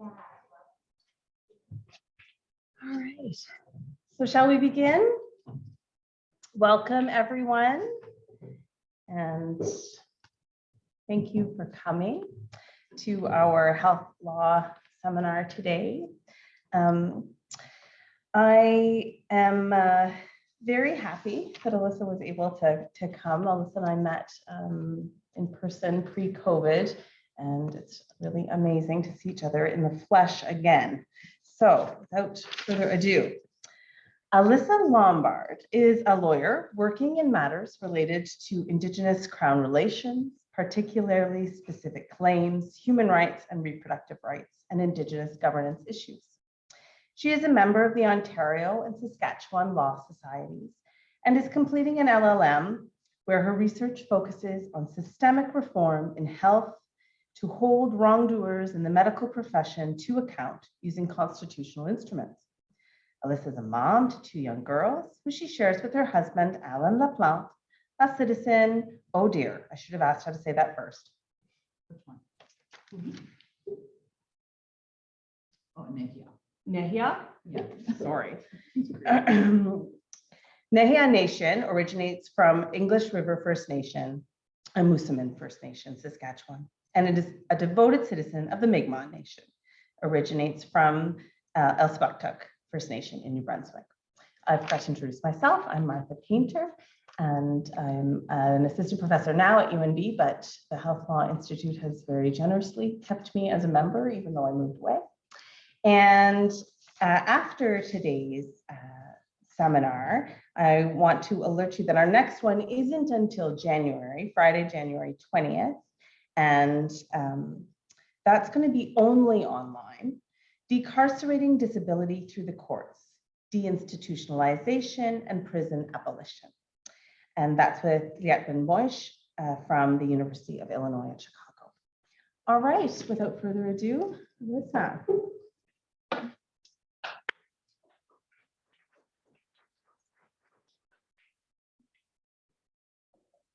All right, so shall we begin? Welcome, everyone. And thank you for coming to our health law seminar today. Um, I am uh, very happy that Alyssa was able to, to come. Alyssa and I met um, in person pre-COVID, and it's really amazing to see each other in the flesh again. So without further ado, Alyssa Lombard is a lawyer working in matters related to Indigenous Crown relations, particularly specific claims, human rights and reproductive rights, and Indigenous governance issues. She is a member of the Ontario and Saskatchewan Law Societies and is completing an LLM where her research focuses on systemic reform in health to hold wrongdoers in the medical profession to account using constitutional instruments. Alyssa is a mom to two young girls who she shares with her husband, Alan LaPlante, a citizen, oh dear, I should have asked how to say that first. Which one? Mm-hmm. Oh, Nehia. Nehia? Yeah. Sorry. Nehia Nation originates from English River First Nation and Moosomin First Nation, Saskatchewan, and it is a devoted citizen of the Mi'kmaq Nation. Originates from uh, First Nation in New Brunswick. I've got to introduce myself. I'm Martha Paynter, and I'm an assistant professor now at UNB, but the Health Law Institute has very generously kept me as a member, even though I moved away. And uh, after today's uh, seminar, I want to alert you that our next one isn't until January, Friday, January 20th. And um, that's going to be only online. Decarcerating disability through the courts, deinstitutionalization and prison abolition. And that's with Liat Ben-Moshe uh, from the University of Illinois at Chicago. All right, without further ado, Alyssa.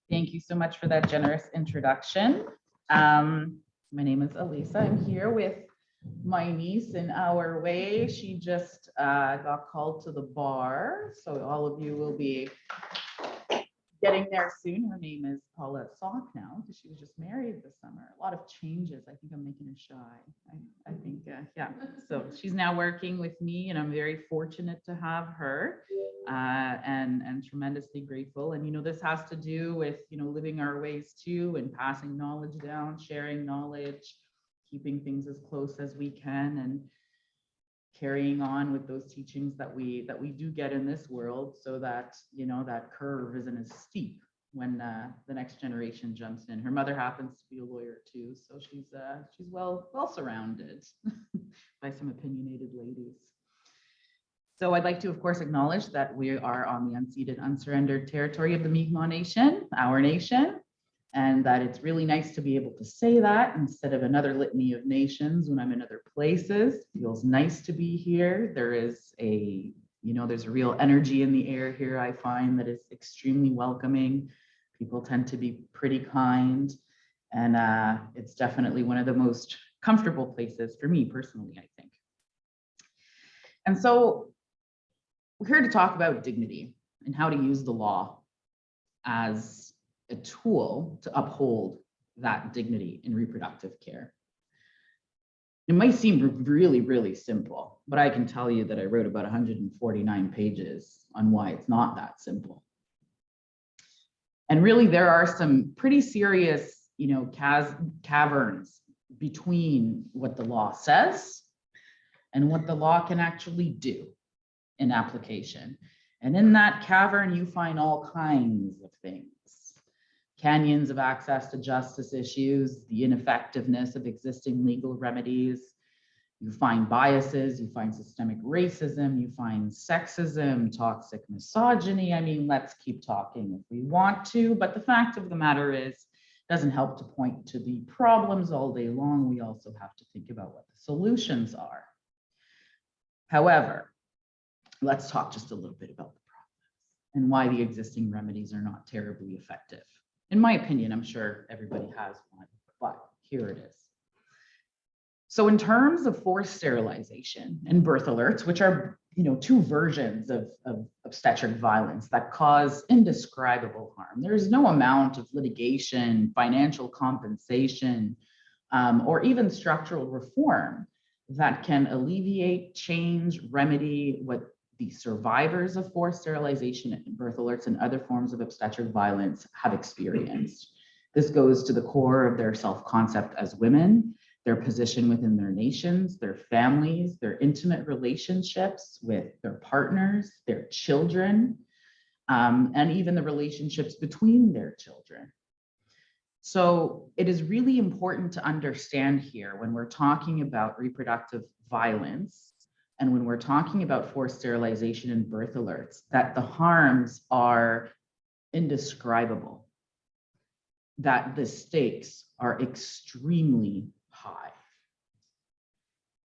Thank you so much for that generous introduction. Um, my name is Elisa. I'm here with my niece in our way. She just uh, got called to the bar, so all of you will be getting there soon. Her name is Paulette Sock now, because she was just married this summer. A lot of changes. I think I'm making her shy. I, I think, uh, yeah. So she's now working with me, and I'm very fortunate to have her uh, and and tremendously grateful. And you know, this has to do with you know living our ways too, and passing knowledge down, sharing knowledge, keeping things as close as we can, and carrying on with those teachings that we that we do get in this world, so that you know that curve isn't as steep when uh, the next generation jumps in. Her mother happens to be a lawyer too, so she's uh, she's well well surrounded by some opinionated ladies. So I'd like to, of course, acknowledge that we are on the unceded, unsurrendered territory of the Mi'kmaq Nation, our nation, and that it's really nice to be able to say that instead of another litany of nations when I'm in other places. Feels nice to be here. There is a, you know, there's a real energy in the air here, I find that is extremely welcoming. People tend to be pretty kind. And uh, it's definitely one of the most comfortable places for me personally, I think. And so we're here to talk about dignity and how to use the law as a tool to uphold that dignity in reproductive care. It might seem really, really simple, but I can tell you that I wrote about 149 pages on why it's not that simple. And really, there are some pretty serious, you know, caverns between what the law says and what the law can actually do in application. And in that cavern, you find all kinds of things. Canyons of access to justice issues, the ineffectiveness of existing legal remedies. You find biases, you find systemic racism, you find sexism, toxic misogyny. I mean, let's keep talking if we want to, but the fact of the matter is, doesn't help to point to the problems all day long. We also have to think about what the solutions are. However, let's talk just a little bit about the problems and why the existing remedies are not terribly effective. In my opinion, I'm sure everybody has one, but here it is. So in terms of forced sterilization and birth alerts, which are, you know, two versions of, of obstetric violence that cause indescribable harm, there is no amount of litigation, financial compensation, um, or even structural reform that can alleviate, change, remedy what the survivors of forced sterilization birth alerts and other forms of obstetric violence have experienced. This goes to the core of their self-concept as women, their position within their nations, their families, their intimate relationships with their partners, their children, um, and even the relationships between their children. So it is really important to understand here when we're talking about reproductive violence and when we're talking about forced sterilization and birth alerts, that the harms are indescribable, that the stakes are extremely high.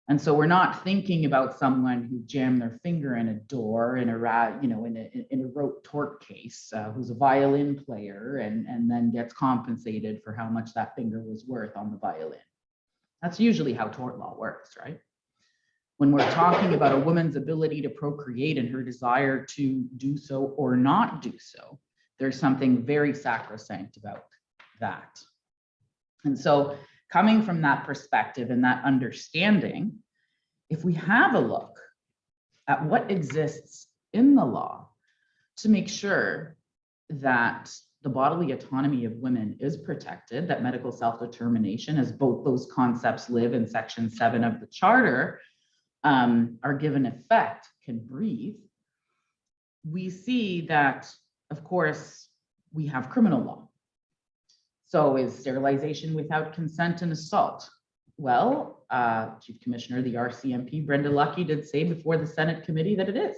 And so we're not thinking about someone who jammed their finger in a door in a, you know, in a, in a rote tort case, uh, who's a violin player and, and then gets compensated for how much that finger was worth on the violin. That's usually how tort law works, right? When we're talking about a woman's ability to procreate and her desire to do so or not do so, there's something very sacrosanct about that. And so coming from that perspective and that understanding, if we have a look at what exists in the law to make sure that the bodily autonomy of women is protected, that medical self-determination, as both those concepts live in section seven of the charter, um, are given effect, can breathe, we see that, of course, we have criminal law. So is sterilization without consent an assault? Well, uh, Chief Commissioner, the RCMP, Brenda Lucki did say before the Senate committee that it is.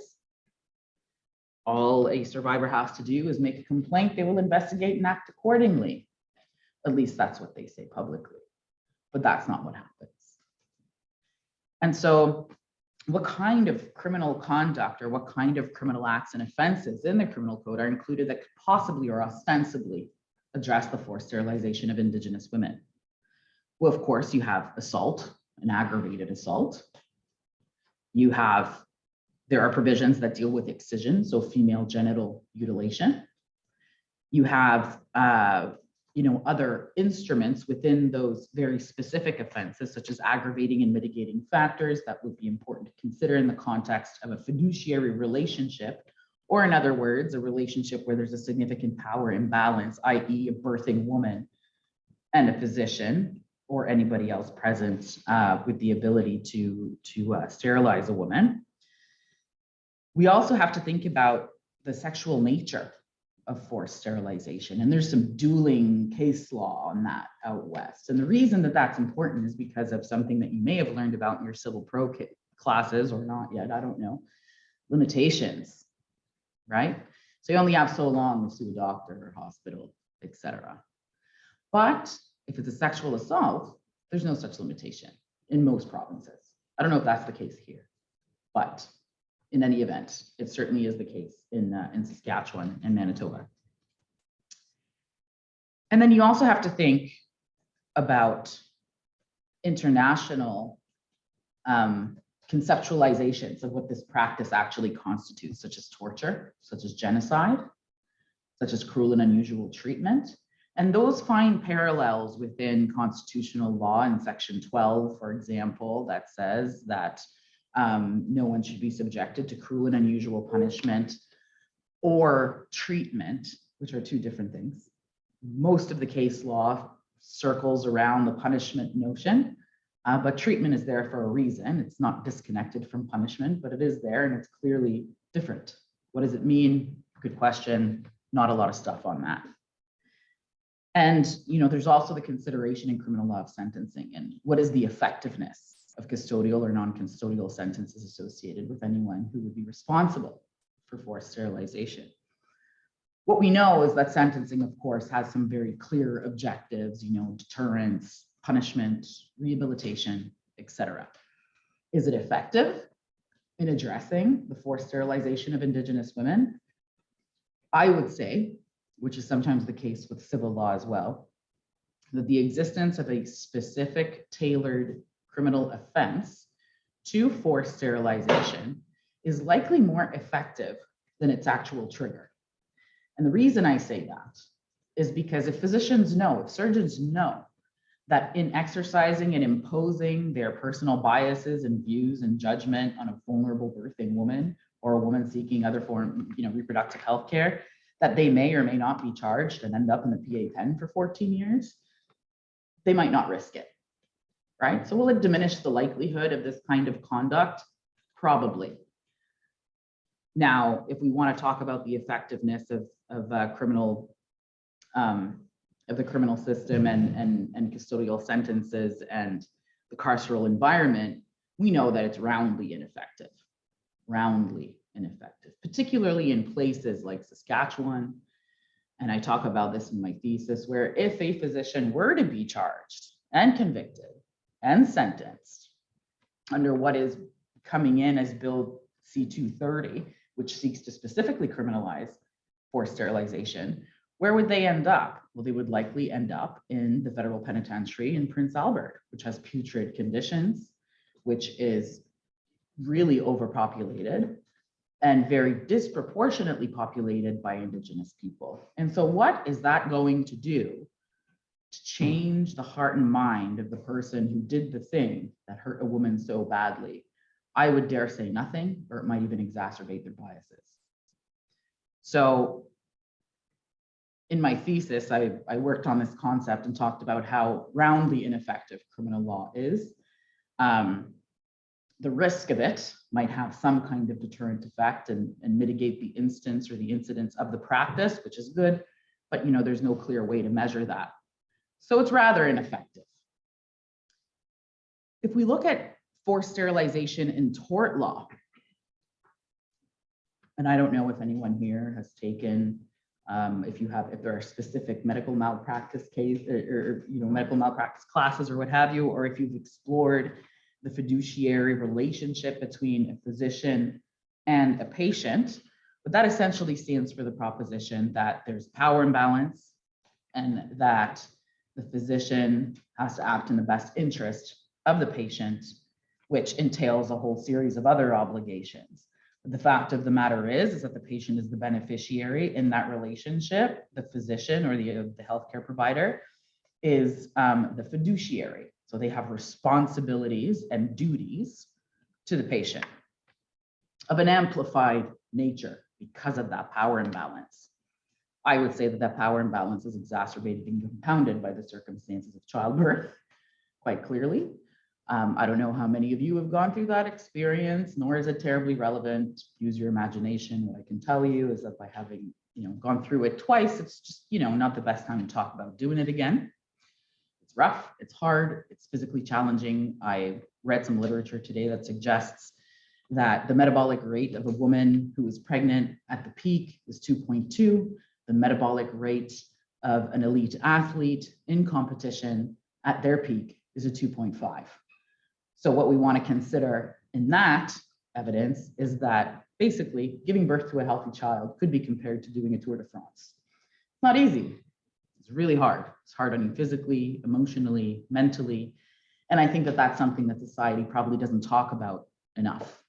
All a survivor has to do is make a complaint, they will investigate and act accordingly. At least that's what they say publicly, but that's not what happens. And so what kind of criminal conduct or what kind of criminal acts and offenses in the criminal code are included that could possibly or ostensibly address the forced sterilization of Indigenous women? Well, of course, you have assault, an aggravated assault. You have, there are provisions that deal with excision, so female genital mutilation. You have, uh, you know, other instruments within those very specific offenses, such as aggravating and mitigating factors that would be important to consider in the context of a fiduciary relationship or in other words, a relationship where there's a significant power imbalance, i.e. a birthing woman and a physician or anybody else present uh, with the ability to, to uh, sterilize a woman. We also have to think about the sexual nature of forced sterilization. And there's some dueling case law on that out west. And the reason that that's important is because of something that you may have learned about in your civil pro classes or not yet, I don't know, limitations right? So you only have so long to sue a doctor or hospital, etc. But if it's a sexual assault, there's no such limitation in most provinces. I don't know if that's the case here, but in any event, it certainly is the case in, uh, in Saskatchewan and Manitoba. And then you also have to think about international um, conceptualizations of what this practice actually constitutes, such as torture, such as genocide, such as cruel and unusual treatment. And those find parallels within constitutional law in section 12, for example, that says that um, no one should be subjected to cruel and unusual punishment or treatment, which are two different things. Most of the case law circles around the punishment notion, uh, but treatment is there for a reason. It's not disconnected from punishment, but it is there and it's clearly different. What does it mean? Good question. Not a lot of stuff on that. And, you know, there's also the consideration in criminal law of sentencing and what is the effectiveness of custodial or non-custodial sentences associated with anyone who would be responsible for forced sterilization. What we know is that sentencing, of course, has some very clear objectives, you know, deterrence, punishment, rehabilitation, etc. Is it effective in addressing the forced sterilization of Indigenous women? I would say, which is sometimes the case with civil law as well, that the existence of a specific tailored criminal offense to forced sterilization is likely more effective than its actual trigger. And the reason I say that is because if physicians know, if surgeons know that in exercising and imposing their personal biases and views and judgment on a vulnerable birthing woman or a woman seeking other form, you know, reproductive health care, that they may or may not be charged and end up in the PA pen for 14 years, they might not risk it. Right? So will it diminish the likelihood of this kind of conduct? Probably. Now, if we want to talk about the effectiveness of, of uh, criminal, um, of the criminal system and, and, and custodial sentences and the carceral environment, we know that it's roundly ineffective, roundly ineffective, particularly in places like Saskatchewan. And I talk about this in my thesis, where if a physician were to be charged and convicted and sentenced under what is coming in as Bill C-230, which seeks to specifically criminalize forced sterilization, where would they end up? Well, they would likely end up in the federal penitentiary in Prince Albert, which has putrid conditions, which is really overpopulated and very disproportionately populated by Indigenous people. And so what is that going to do to change the heart and mind of the person who did the thing that hurt a woman so badly? I would dare say nothing, or it might even exacerbate their biases. So in my thesis, I, I worked on this concept and talked about how roundly ineffective criminal law is. Um, the risk of it might have some kind of deterrent effect and, and mitigate the instance or the incidence of the practice, which is good, but you know, there's no clear way to measure that. So it's rather ineffective. If we look at forced sterilization in tort law, and I don't know if anyone here has taken, um, if you have, if there are specific medical malpractice case or, or, you know, medical malpractice classes or what have you, or if you've explored the fiduciary relationship between a physician and a patient. But that essentially stands for the proposition that there's power imbalance and that the physician has to act in the best interest of the patient, which entails a whole series of other obligations. The fact of the matter is, is that the patient is the beneficiary in that relationship. The physician or the, the healthcare provider is um, the fiduciary. So they have responsibilities and duties to the patient of an amplified nature because of that power imbalance. I would say that that power imbalance is exacerbated and compounded by the circumstances of childbirth quite clearly. Um, I don't know how many of you have gone through that experience, nor is it terribly relevant. Use your imagination. What I can tell you is that by having you know gone through it twice, it's just you know not the best time to talk about doing it again it's rough, it's hard, it's physically challenging. I read some literature today that suggests that the metabolic rate of a woman who is pregnant at the peak is 2.2. The metabolic rate of an elite athlete in competition at their peak is a 2.5. So what we want to consider in that evidence is that basically giving birth to a healthy child could be compared to doing a Tour de France. It's not easy. It's really hard. It's hard on you physically, emotionally, mentally. And I think that that's something that society probably doesn't talk about enough.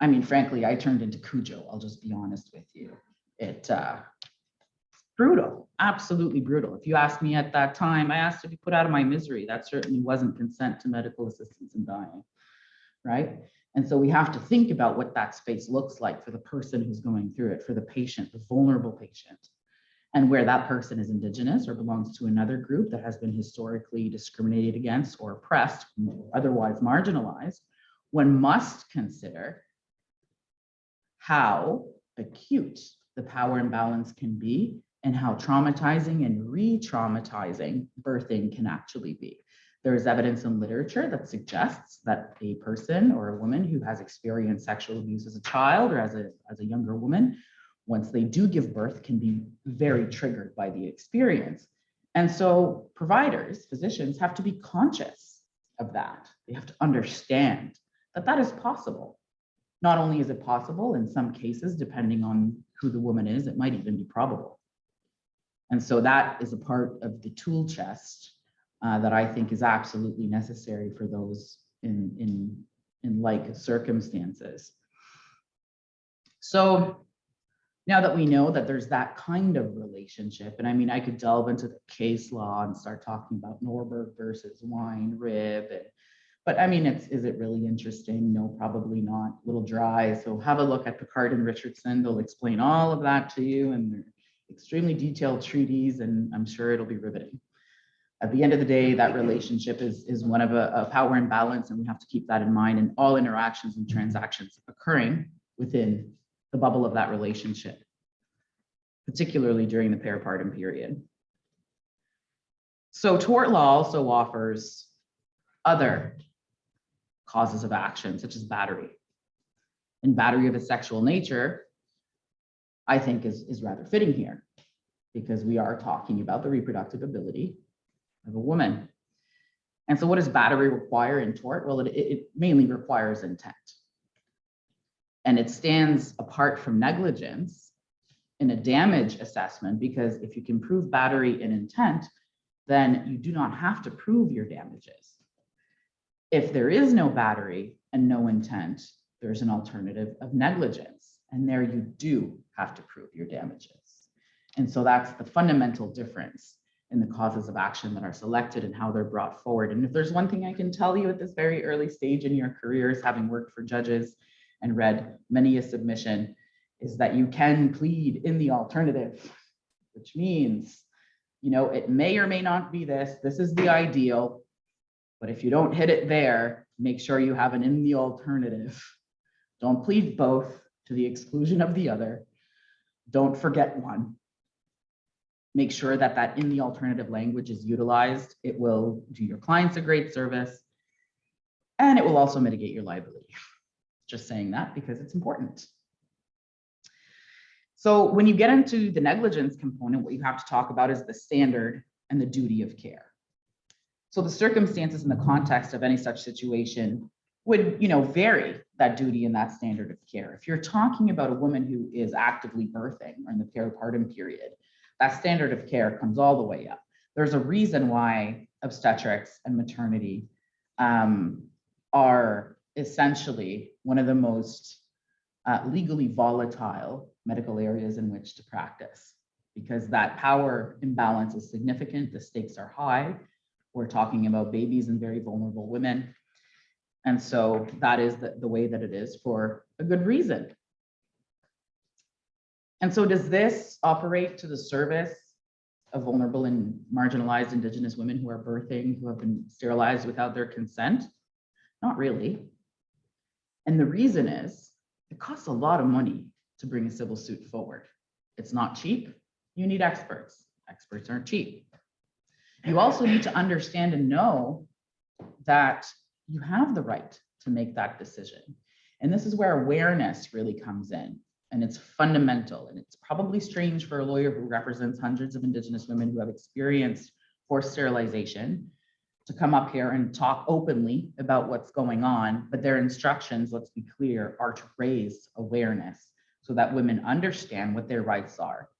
I mean, frankly, I turned into Cujo. I'll just be honest with you. It uh, brutal, absolutely brutal. If you asked me at that time, I asked to be put out of my misery. That certainly wasn't consent to medical assistance in dying, right? And so we have to think about what that space looks like for the person who's going through it, for the patient, the vulnerable patient and where that person is indigenous or belongs to another group that has been historically discriminated against or oppressed, or otherwise marginalized, one must consider how acute the power imbalance can be and how traumatizing and re-traumatizing birthing can actually be. There is evidence in literature that suggests that a person or a woman who has experienced sexual abuse as a child or as a, as a younger woman once they do give birth can be very triggered by the experience. And so providers, physicians have to be conscious of that. They have to understand that that is possible. Not only is it possible, in some cases, depending on who the woman is, it might even be probable. And so that is a part of the tool chest uh, that I think is absolutely necessary for those in, in, in like circumstances. So now that we know that there's that kind of relationship, and I mean, I could delve into the case law and start talking about Norberg versus Wynrib and but I mean, it's, is it really interesting? No, probably not, a little dry. So have a look at Picard and Richardson. They'll explain all of that to you and they're extremely detailed treaties and I'm sure it'll be riveting. At the end of the day, that relationship is, is one of a, a power imbalance and we have to keep that in mind in all interactions and transactions occurring within the bubble of that relationship, particularly during the peripartum period. So tort law also offers other causes of action, such as battery. And battery of a sexual nature, I think is, is rather fitting here because we are talking about the reproductive ability of a woman. And so what does battery require in tort? Well, it, it mainly requires intent. And it stands apart from negligence in a damage assessment because if you can prove battery and intent, then you do not have to prove your damages. If there is no battery and no intent, there's an alternative of negligence. And there you do have to prove your damages. And so that's the fundamental difference in the causes of action that are selected and how they're brought forward. And if there's one thing I can tell you at this very early stage in your careers, having worked for judges and read many a submission, is that you can plead in the alternative, which means, you know, it may or may not be this, this is the ideal, but if you don't hit it there, make sure you have an in the alternative. Don't plead both to the exclusion of the other. Don't forget one. Make sure that that in the alternative language is utilized. It will do your clients a great service. And it will also mitigate your liability. Just saying that because it's important. So when you get into the negligence component, what you have to talk about is the standard and the duty of care. So the circumstances and the context of any such situation would, you know, vary that duty and that standard of care. If you're talking about a woman who is actively birthing or in the peripartum period, that standard of care comes all the way up. There's a reason why obstetrics and maternity um, are essentially one of the most uh, legally volatile medical areas in which to practice because that power imbalance is significant, the stakes are high, we're talking about babies and very vulnerable women. And so that is the, the way that it is for a good reason. And so does this operate to the service of vulnerable and marginalized Indigenous women who are birthing, who have been sterilized without their consent? Not really. And the reason is it costs a lot of money to bring a civil suit forward. It's not cheap. You need experts. Experts aren't cheap. You also need to understand and know that you have the right to make that decision. And this is where awareness really comes in. And it's fundamental. And it's probably strange for a lawyer who represents hundreds of Indigenous women who have experienced forced sterilization to come up here and talk openly about what's going on. But their instructions, let's be clear, are to raise awareness so that women understand what their rights are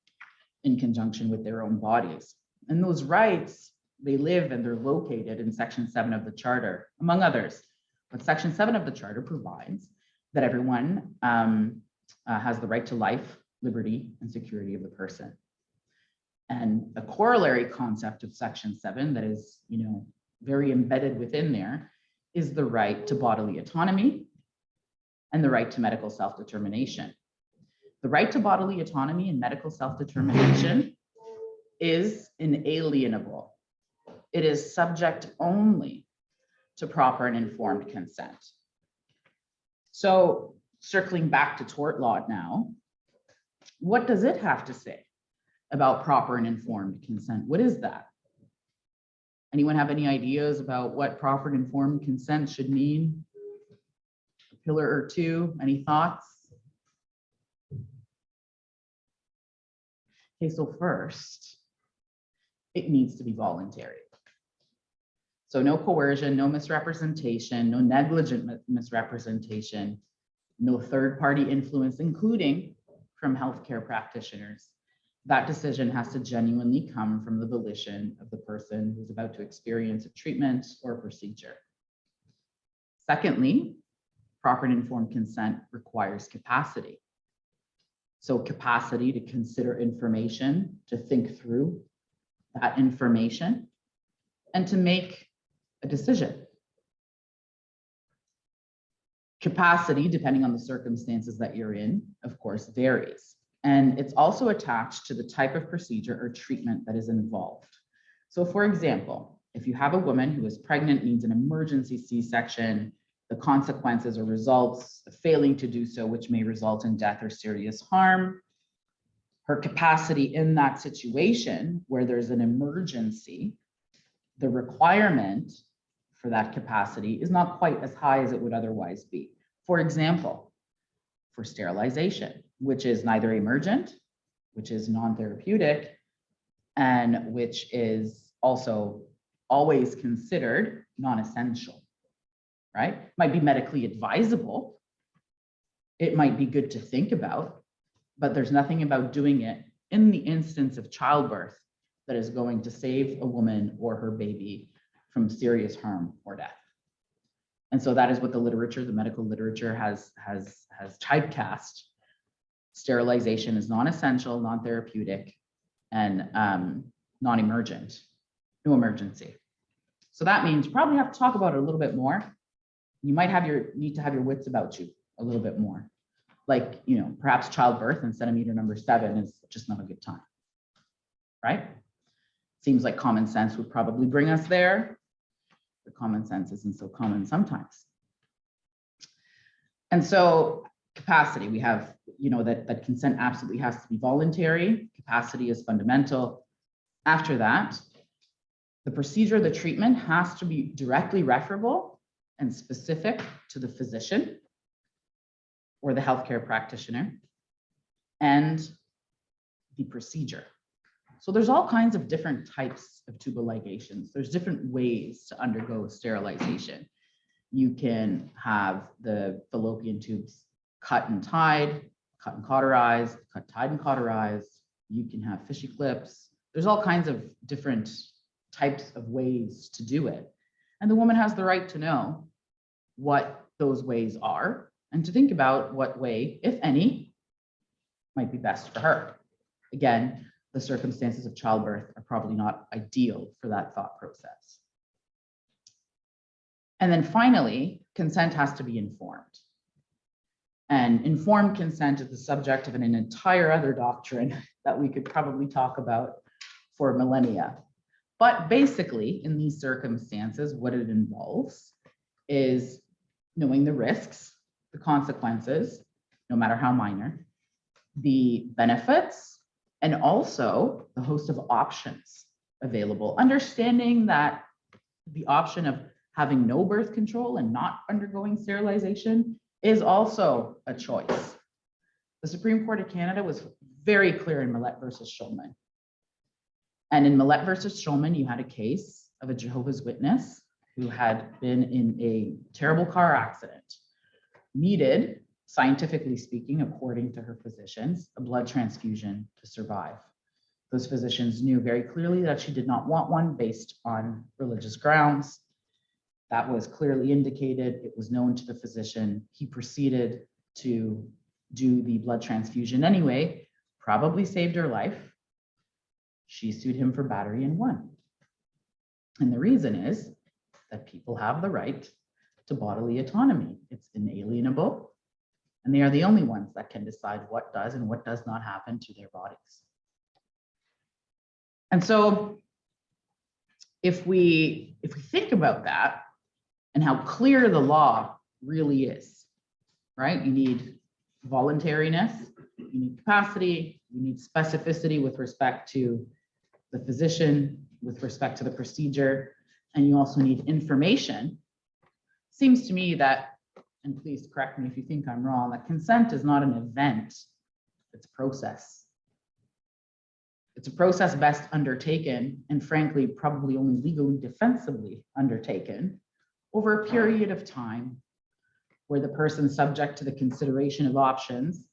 in conjunction with their own bodies. And those rights they live and they're located in section seven of the charter, among others. But section seven of the charter provides that everyone um, uh, has the right to life, liberty, and security of the person. And a corollary concept of section seven that is, you know, very embedded within there is the right to bodily autonomy and the right to medical self-determination. The right to bodily autonomy and medical self-determination is inalienable it is subject only to proper and informed consent. So circling back to tort law now, what does it have to say about proper and informed consent? What is that? Anyone have any ideas about what proper and informed consent should mean? A pillar or two, any thoughts? Okay, so first, it needs to be voluntary. So no coercion, no misrepresentation, no negligent misrepresentation, no third-party influence, including from healthcare practitioners. that decision has to genuinely come from the volition of the person who's about to experience a treatment or a procedure. Secondly, proper and informed consent requires capacity. So capacity to consider information, to think through that information, and to make a decision. Capacity, depending on the circumstances that you're in, of course, varies. And it's also attached to the type of procedure or treatment that is involved. So for example, if you have a woman who is pregnant, needs an emergency C-section, the consequences or results of failing to do so, which may result in death or serious harm, her capacity in that situation where there's an emergency, the requirement for that capacity is not quite as high as it would otherwise be. For example, for sterilization, which is neither emergent, which is non-therapeutic, and which is also always considered non-essential, right? Might be medically advisable. It might be good to think about, but there's nothing about doing it in the instance of childbirth that is going to save a woman or her baby from serious harm or death. And so that is what the literature, the medical literature has, has, has typecast. Sterilization is non-essential, non-therapeutic, and um, non-emergent, no emergency. So that means you probably have to talk about it a little bit more. You might have your, need to have your wits about you a little bit more. Like, you know, perhaps childbirth and centimeter number seven is just not a good time. Right? Seems like common sense would probably bring us there. The common sense isn't so common sometimes. And so capacity, we have, you know, that, that consent absolutely has to be voluntary. Capacity is fundamental. After that, the procedure, the treatment has to be directly referable and specific to the physician or the healthcare practitioner and the procedure. So there's all kinds of different types of tubal ligations. There's different ways to undergo sterilization. You can have the fallopian tubes cut and tied, cut and cauterized, cut, tied and cauterized. You can have Filshie clips. There's all kinds of different types of ways to do it. And the woman has the right to know what those ways are and to think about what way, if any, might be best for her. Again, the circumstances of childbirth are probably not ideal for that thought process. And then finally, consent has to be informed. And informed consent is the subject of an, an entire other doctrine that we could probably talk about for millennia. But basically, in these circumstances, what it involves is knowing the risks, the consequences, no matter how minor, the benefits, and also the host of options available. Understanding that the option of having no birth control and not undergoing sterilization is also a choice. The Supreme Court of Canada was very clear in Malette versus Shulman. And in Malette versus Shulman, you had a case of a Jehovah's Witness who had been in a terrible car accident, needed, scientifically speaking, according to her physicians, a blood transfusion to survive. Those physicians knew very clearly that she did not want one based on religious grounds. That was clearly indicated. It was known to the physician. He proceeded to do the blood transfusion anyway, probably saved her life. She sued him for battery and won. And the reason is that people have the right to bodily autonomy. It's inalienable. And they are the only ones that can decide what does and what does not happen to their bodies. And so if we if we think about that and how clear the law really is, right? You need voluntariness, you need capacity, you need specificity with respect to the physician, with respect to the procedure, and you also need information. Seems to me that, and please correct me if you think I'm wrong, that consent is not an event, it's a process. It's a process best undertaken and frankly, probably only legally defensibly undertaken over a period of time where the person subject to the consideration of options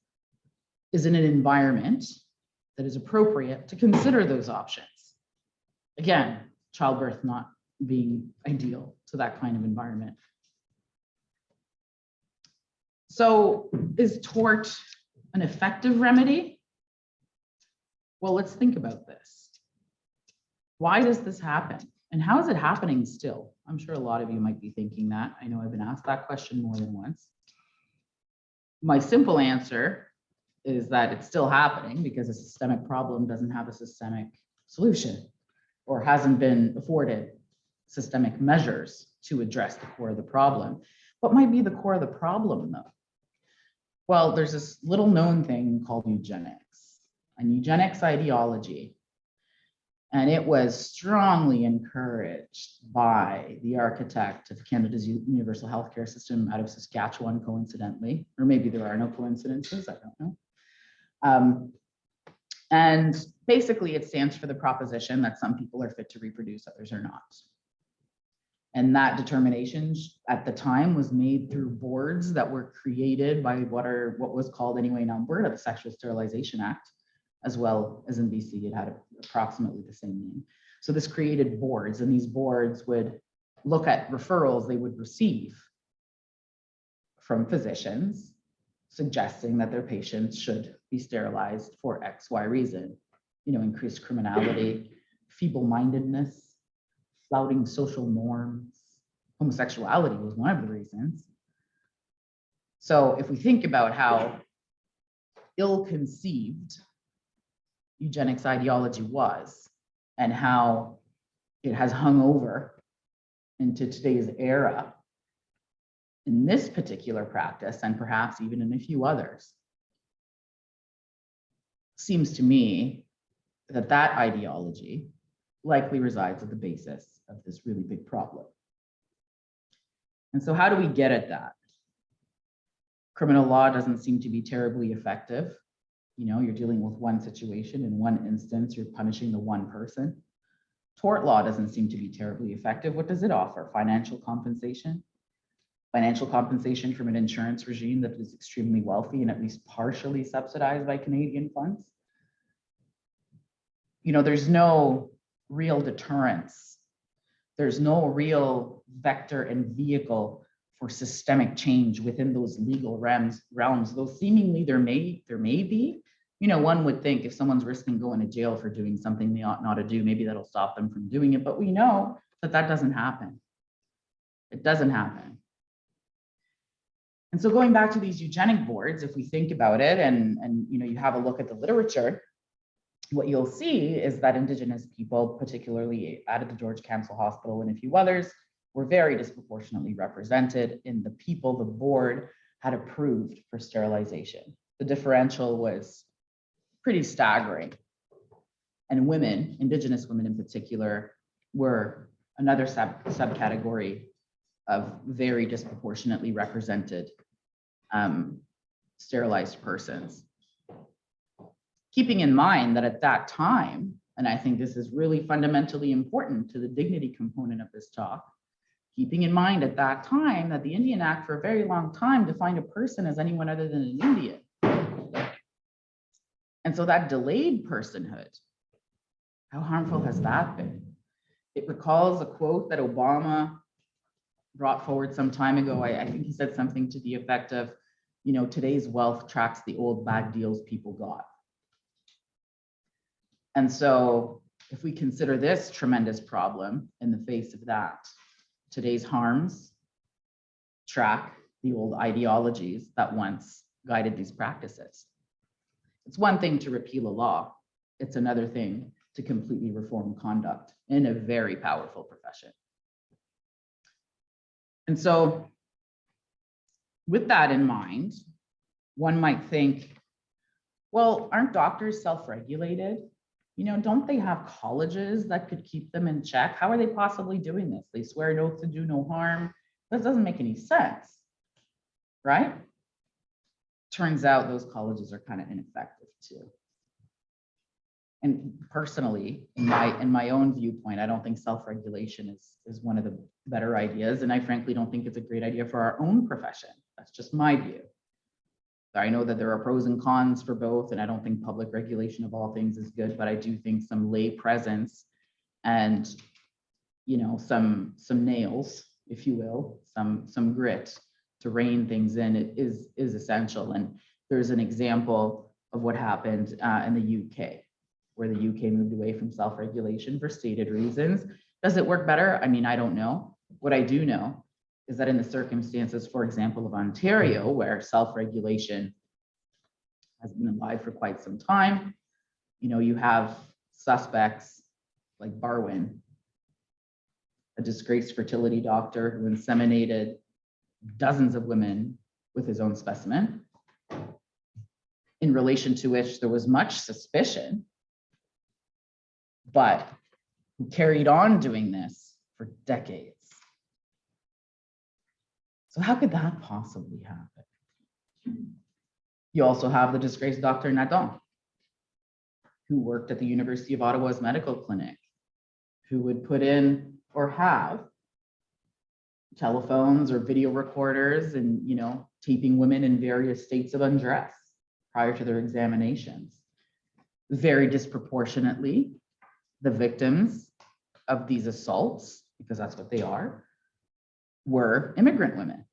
is in an environment that is appropriate to consider those options. Again, childbirth not being ideal to that kind of environment. So is tort an effective remedy? Well, let's think about this. Why does this happen? And how is it happening still? I'm sure a lot of you might be thinking that. I know I've been asked that question more than once. My simple answer is that it's still happening because a systemic problem doesn't have a systemic solution or hasn't been afforded systemic measures to address the core of the problem. What might be the core of the problem though? Well, there's this little known thing called eugenics, and eugenics ideology. And it was strongly encouraged by the architect of Canada's universal healthcare system out of Saskatchewan coincidentally, or maybe there are no coincidences, I don't know. Um, and basically it stands for the proposition that some people are fit to reproduce, others are not. And that determination at the time was made through boards that were created by what are, what was called anyway in Alberta, the Sexual Sterilization Act, as well as in BC, it had approximately the same name. So this created boards and these boards would look at referrals they would receive from physicians suggesting that their patients should be sterilized for X, Y reason. You know, increased criminality, feeble-mindedness, flouting social norms, homosexuality was one of the reasons. So if we think about how ill-conceived eugenics ideology was and how it has hung over into today's era in this particular practice and perhaps even in a few others. Seems to me that that ideology likely resides at the basis of this really big problem. And so how do we get at that? Criminal law doesn't seem to be terribly effective. You know, you're dealing with one situation in one instance, you're punishing the one person. Tort law doesn't seem to be terribly effective. What does it offer? Financial compensation? Financial compensation from an insurance regime that is extremely wealthy and at least partially subsidized by Canadian funds? You know, there's no real deterrence. There's no real vector and vehicle for systemic change within those legal realms, realms, though seemingly there may, there may be. You know, one would think if someone's risking going to jail for doing something they ought not to do, maybe that'll stop them from doing it, but we know that that doesn't happen. It doesn't happen. And so going back to these eugenic boards, if we think about it and, and, you know, you have a look at the literature, what you'll see is that Indigenous people, particularly out of the George Camsell Hospital and a few others, were very disproportionately represented in the people the board had approved for sterilization. The differential was pretty staggering. And women, Indigenous women in particular, were another sub subcategory of very disproportionately represented um, sterilized persons. Keeping in mind that at that time, and I think this is really fundamentally important to the dignity component of this talk, keeping in mind at that time that the Indian Act for a very long time defined a person as anyone other than an Indian. And so that delayed personhood, how harmful has that been? It recalls a quote that Obama brought forward some time ago. I, I think he said something to the effect of, you know, today's wealth tracks the old bad deals people got. And so if we consider this tremendous problem in the face of that, today's harms track the old ideologies that once guided these practices. It's one thing to repeal a law. It's another thing to completely reform conduct in a very powerful profession. And so with that in mind, one might think, well, aren't doctors self-regulated? You know, don't they have colleges that could keep them in check? How are they possibly doing this? They swear an oath to do no harm. That doesn't make any sense, right? Turns out those colleges are kind of ineffective too. And personally, in my, in my own viewpoint, I don't think self-regulation is, is one of the better ideas. And I frankly don't think it's a great idea for our own profession. That's just my view. I know that there are pros and cons for both, and I don't think public regulation of all things is good, but I do think some lay presence and, you know, some, some nails, if you will, some, some grit to rein things in it is, is essential. And there's an example of what happened uh, in the UK, where the UK moved away from self-regulation for stated reasons. Does it work better? I mean, I don't know. What I do know is that in the circumstances, for example, of Ontario, where self-regulation has been alive for quite some time, you know, you have suspects like Barwin, a disgraced fertility doctor who inseminated dozens of women with his own specimen, in relation to which there was much suspicion, but who carried on doing this for decades. So how could that possibly happen? You also have the disgraced Dr. Nadon, who worked at the University of Ottawa's medical clinic, who would put in or have telephones or video recorders and, you know, taping women in various states of undress prior to their examinations. Very disproportionately, the victims of these assaults, because that's what they are, were immigrant women.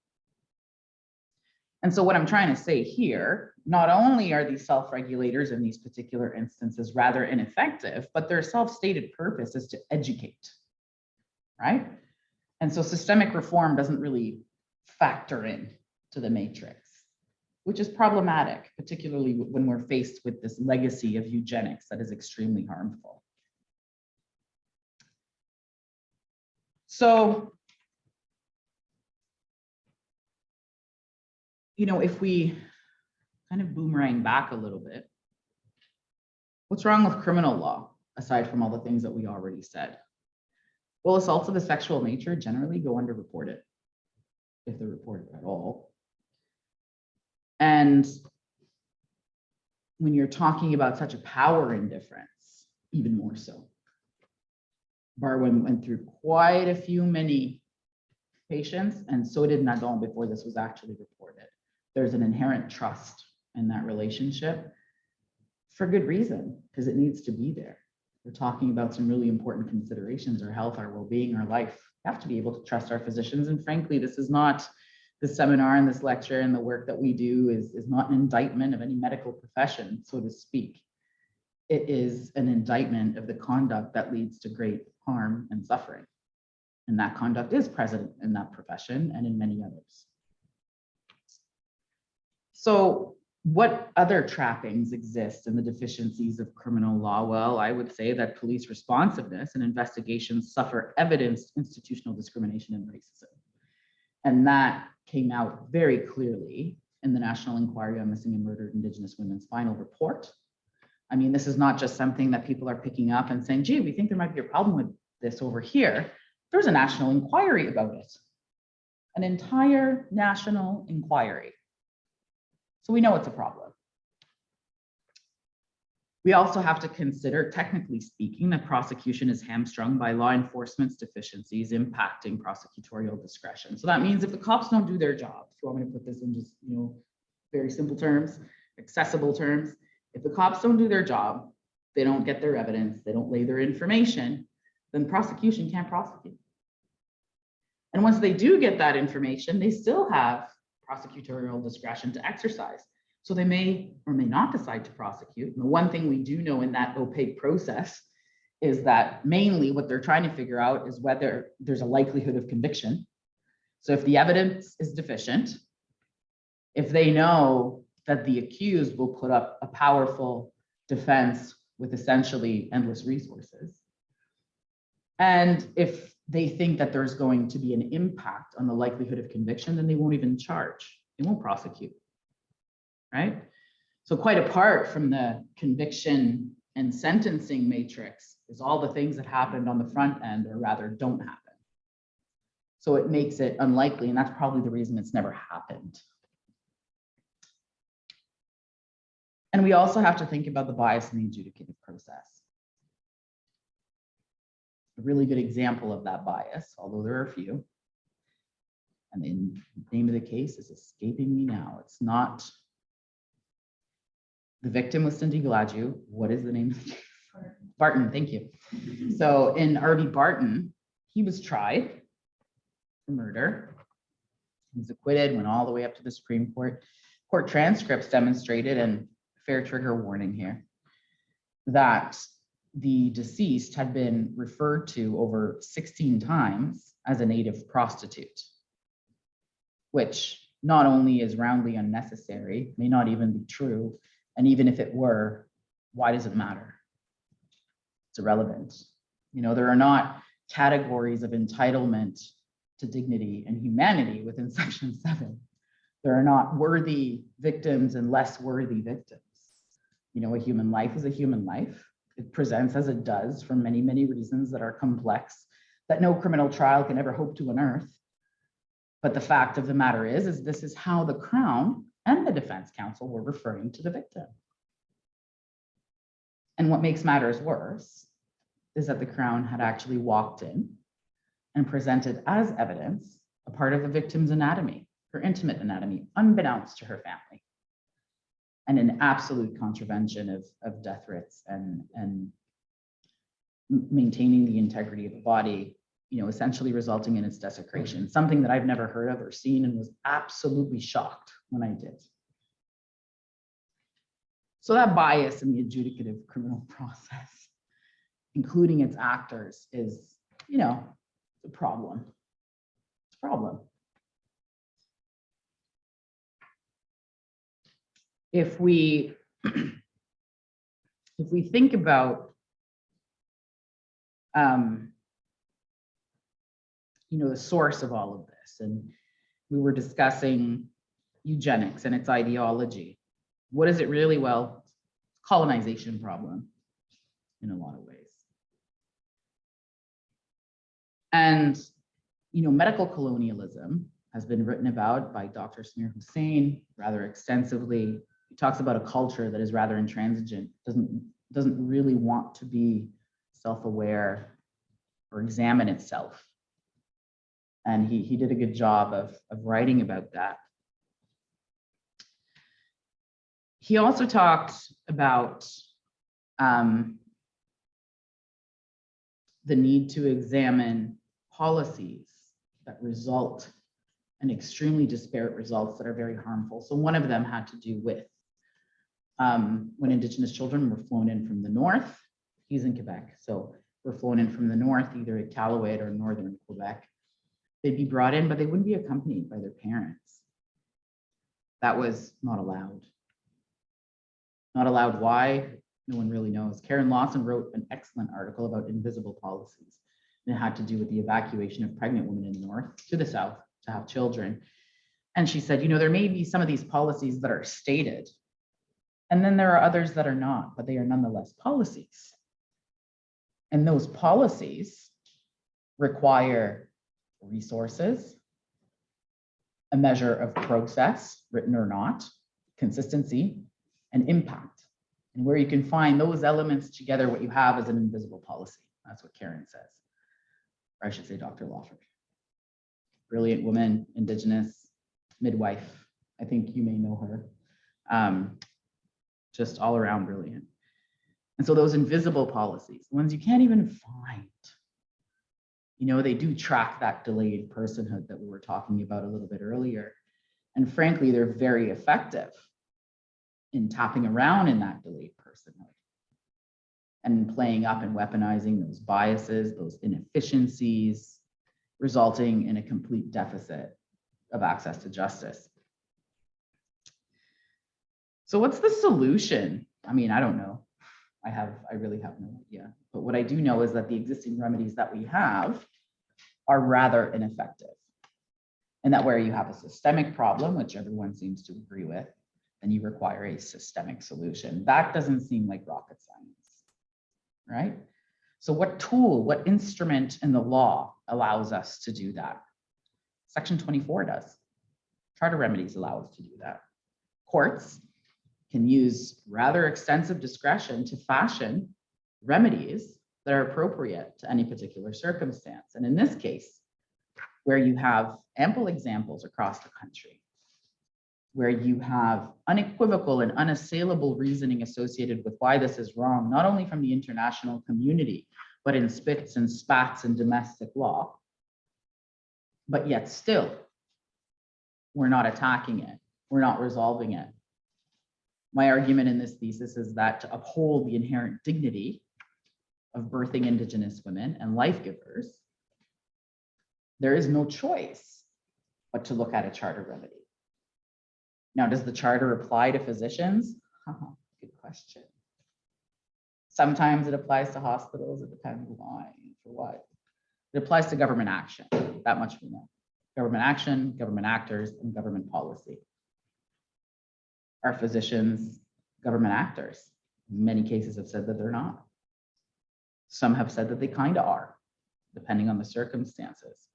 And so what I'm trying to say here, not only are these self-regulators in these particular instances rather ineffective, but their self-stated purpose is to educate, right? And so systemic reform doesn't really factor in to the matrix, which is problematic, particularly when we're faced with this legacy of eugenics that is extremely harmful. So you know, if we kind of boomerang back a little bit, what's wrong with criminal law, aside from all the things that we already said? Well, assaults of a sexual nature generally go underreported, if they're reported at all. And when you're talking about such a power indifference, even more so. Barwin went through quite a few many patients, and so did Nadon before this was actually reported there's an inherent trust in that relationship for good reason, because it needs to be there. We're talking about some really important considerations, our health, our well-being, our life. We have to be able to trust our physicians. And frankly, this is not the seminar and this lecture and the work that we do is, is not an indictment of any medical profession, so to speak. It is an indictment of the conduct that leads to great harm and suffering. And that conduct is present in that profession and in many others. So what other trappings exist in the deficiencies of criminal law? Well, I would say that police responsiveness and investigations suffer evidenced institutional discrimination and racism. And that came out very clearly in the National Inquiry on Missing and Murdered Indigenous Women's final report. I mean, this is not just something that people are picking up and saying, gee, we think there might be a problem with this over here. There's a national inquiry about it. An entire national inquiry. So we know it's a problem. We also have to consider, technically speaking, that prosecution is hamstrung by law enforcement's deficiencies impacting prosecutorial discretion. So that means if the cops don't do their job, if you want me to put this in just, you know, very simple terms, accessible terms, if the cops don't do their job, they don't get their evidence, they don't lay their information, then prosecution can't prosecute. And once they do get that information, they still have prosecutorial discretion to exercise. So they may or may not decide to prosecute. And the one thing we do know in that opaque process is that mainly what they're trying to figure out is whether there's a likelihood of conviction. So if the evidence is deficient, if they know that the accused will put up a powerful defense with essentially endless resources, and if they think that there's going to be an impact on the likelihood of conviction, then they won't even charge. They won't prosecute, right? So quite apart from the conviction and sentencing matrix is all the things that happened on the front end or rather don't happen. So it makes it unlikely and that's probably the reason it's never happened. And we also have to think about the bias in the adjudicative process a really good example of that bias, although there are a few. And the name of the case is escaping me now. It's not The victim was Cindy Gladue. What is the name? Barton, thank you. So in R v Barton, he was tried for murder. He was acquitted, went all the way up to the Supreme Court. Court transcripts demonstrated, and fair trigger warning here, that the deceased had been referred to over 16 times as a native prostitute, which not only is roundly unnecessary, may not even be true, and even if it were, why does it matter? It's irrelevant. You know, there are not categories of entitlement to dignity and humanity within section seven. There are not worthy victims and less worthy victims. You know, a human life is a human life. It presents as it does for many, many reasons that are complex that no criminal trial can ever hope to unearth. But the fact of the matter is, is this is how the Crown and the Defense Counsel were referring to the victim. And what makes matters worse is that the Crown had actually walked in and presented as evidence a part of the victim's anatomy, her intimate anatomy, unbeknownst to her family. And an absolute contravention of, of death writs and, and maintaining the integrity of the body, you know, essentially resulting in its desecration, something that I've never heard of or seen and was absolutely shocked when I did. So that bias in the adjudicative criminal process, including its actors, is, you know, a problem. It's a problem. If we, if we think about, um, you know, the source of all of this, and we were discussing eugenics and its ideology. What is it really? Well, colonization problem in a lot of ways. And, you know, medical colonialism has been written about by Dr. Samir Hussain rather extensively. Talks about a culture that is rather intransigent, doesn't, doesn't really want to be self-aware or examine itself. And he, he did a good job of, of writing about that. He also talked about um, the need to examine policies that result in extremely disparate results that are very harmful. So one of them had to do with um, when Indigenous children were flown in from the north, he's in Quebec, so were flown in from the north, either at Calloway or northern Quebec. They'd be brought in, but they wouldn't be accompanied by their parents. That was not allowed. Not allowed why? No one really knows. Karen Lawford wrote an excellent article about invisible policies. And it had to do with the evacuation of pregnant women in the north to the south to have children. And she said, you know, there may be some of these policies that are stated, and then there are others that are not, but they are nonetheless policies. And those policies require resources, a measure of process, written or not, consistency, and impact. And where you can find those elements together, what you have is an invisible policy. That's what Karen says. Or I should say Dr. Lawford. Brilliant woman, Indigenous, midwife. I think you may know her. Um, just all around brilliant. And so those invisible policies, the ones you can't even find, you know, they do track that delayed personhood that we were talking about a little bit earlier. And frankly, they're very effective in tapping around in that delayed personhood and playing up and weaponizing those biases, those inefficiencies, resulting in a complete deficit of access to justice. So what's the solution? I mean, I don't know. I have, I really have no idea. But what I do know is that the existing remedies that we have are rather ineffective. And that where you have a systemic problem, which everyone seems to agree with, then you require a systemic solution. That doesn't seem like rocket science, right? So what tool, what instrument in the law allows us to do that? Section 24 does. Charter remedies allow us to do that. Courts can use rather extensive discretion to fashion remedies that are appropriate to any particular circumstance. And in this case, where you have ample examples across the country where you have unequivocal and unassailable reasoning associated with why this is wrong, not only from the international community, but in spits and spats and domestic law. But yet still, we're not attacking it. We're not resolving it. My argument in this thesis is that to uphold the inherent dignity of birthing Indigenous women and life givers, there is no choice but to look at a charter remedy. Now, does the charter apply to physicians? Haha, Good question. Sometimes it applies to hospitals, it depends why, for what. It applies to government action, that much we know. Government action, government actors, and government policy. Are physicians government actors? Many cases have said that they're not. Some have said that they kind of are, depending on the circumstances.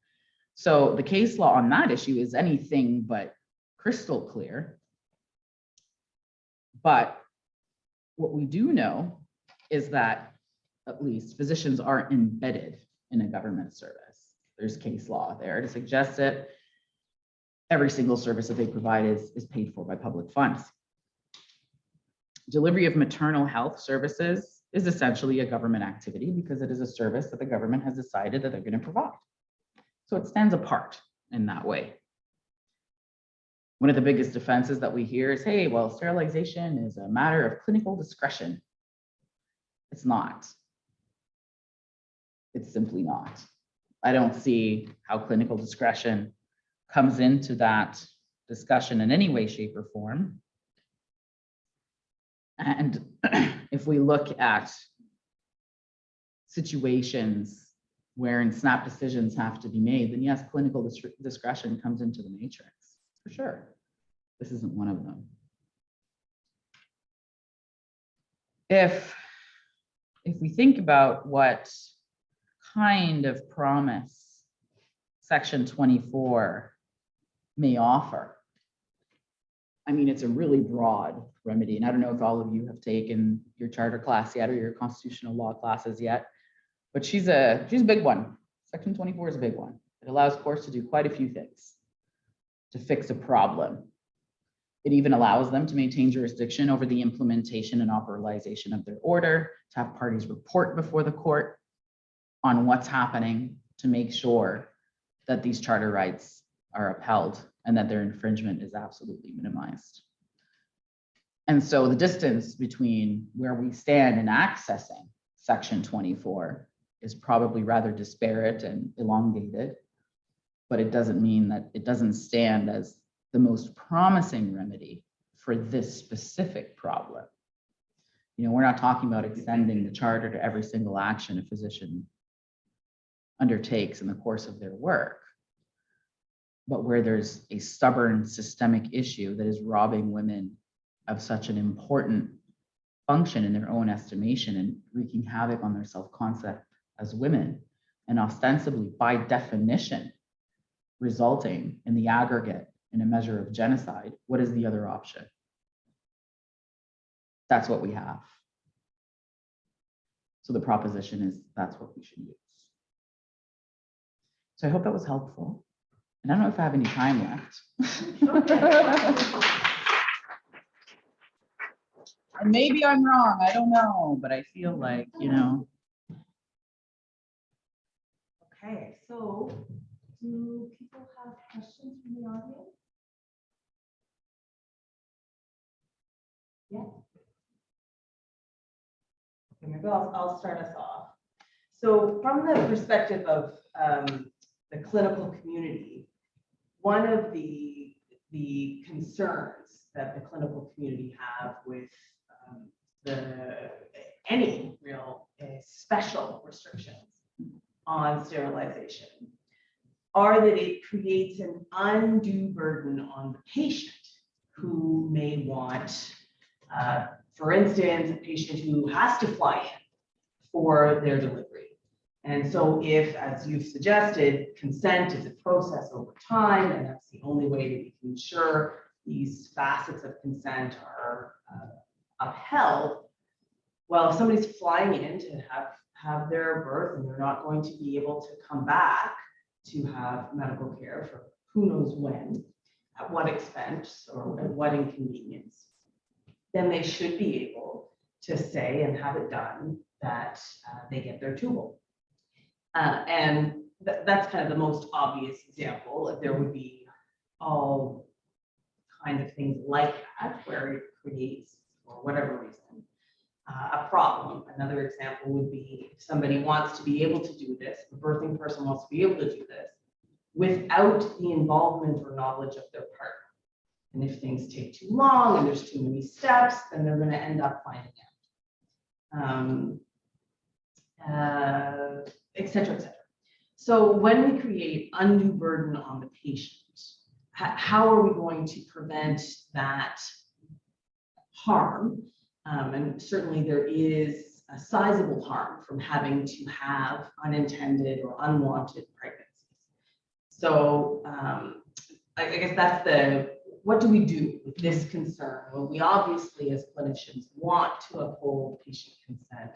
So the case law on that issue is anything but crystal clear. But what we do know is that at least physicians are embedded in a government service. There's case law there to suggest that every single service that they provide is, is paid for by public funds. Delivery of maternal health services is essentially a government activity because it is a service that the government has decided that they're going to provide. So it stands apart in that way. One of the biggest defenses that we hear is, hey, well, sterilization is a matter of clinical discretion. It's not. It's simply not. I don't see how clinical discretion comes into that discussion in any way, shape, or form. And if we look at situations wherein snap decisions have to be made, then yes, clinical dis- discretion comes into the matrix, for sure. This isn't one of them. If, if we think about what kind of promise section 24 may offer, I mean, it's a really broad remedy, and I don't know if all of you have taken your charter class yet or your constitutional law classes yet, but she's a, she's a big one. Section 24 is a big one. It allows courts to do quite a few things to fix a problem. It even allows them to maintain jurisdiction over the implementation and operationalization of their order, to have parties report before the court on what's happening to make sure that these charter rights are upheld and that their infringement is absolutely minimized. And so the distance between where we stand in accessing section 24 is probably rather disparate and elongated. But it doesn't mean that it doesn't stand as the most promising remedy for this specific problem. You know, we're not talking about extending the charter to every single action a physician undertakes in the course of their work. But where there's a stubborn systemic issue that is robbing women of such an important function in their own estimation and wreaking havoc on their self-concept as women, and ostensibly by definition, resulting in the aggregate in a measure of genocide, what is the other option? That's what we have. So the proposition is that's what we should use. So I hope that was helpful. And I don't know if I have any time left. And maybe I'm wrong, I don't know, but I feel like, you know, Okay, so do people have questions from the audience? Yeah. Okay, maybe I'll, I'll start us off. So from the perspective of um, the clinical community, one of the, the concerns that the clinical community have with um, the, any real uh, special restrictions on sterilization are that it creates an undue burden on the patient who may want, uh, for instance, a patient who has to fly in for their delivery. And so if, as you've suggested, consent is a process over time, and that's the only way that we can ensure these facets of consent are uh, upheld, well, if somebody's flying in to have have their birth and they're not going to be able to come back to have medical care for who knows when. at what expense or at what inconvenience, then they should be able to say and have it done that uh, they get their tubal. Uh, and tha- that's kind of the most obvious example. There would be all kinds of things like that where it creates, for whatever reason, uh, a problem. Another example would be if somebody wants to be able to do this, the birthing person wants to be able to do this without the involvement or knowledge of their partner. And if things take too long and there's too many steps, then they're gonna end up finding out. Um, uh, et cetera, et cetera. So when we create undue burden on the patient, how are we going to prevent that harm? Um, and certainly there is a sizable harm from having to have unintended or unwanted pregnancies. So, um, I, I guess that's the, what do we do with this concern? Well, we obviously as clinicians want to uphold patient consent,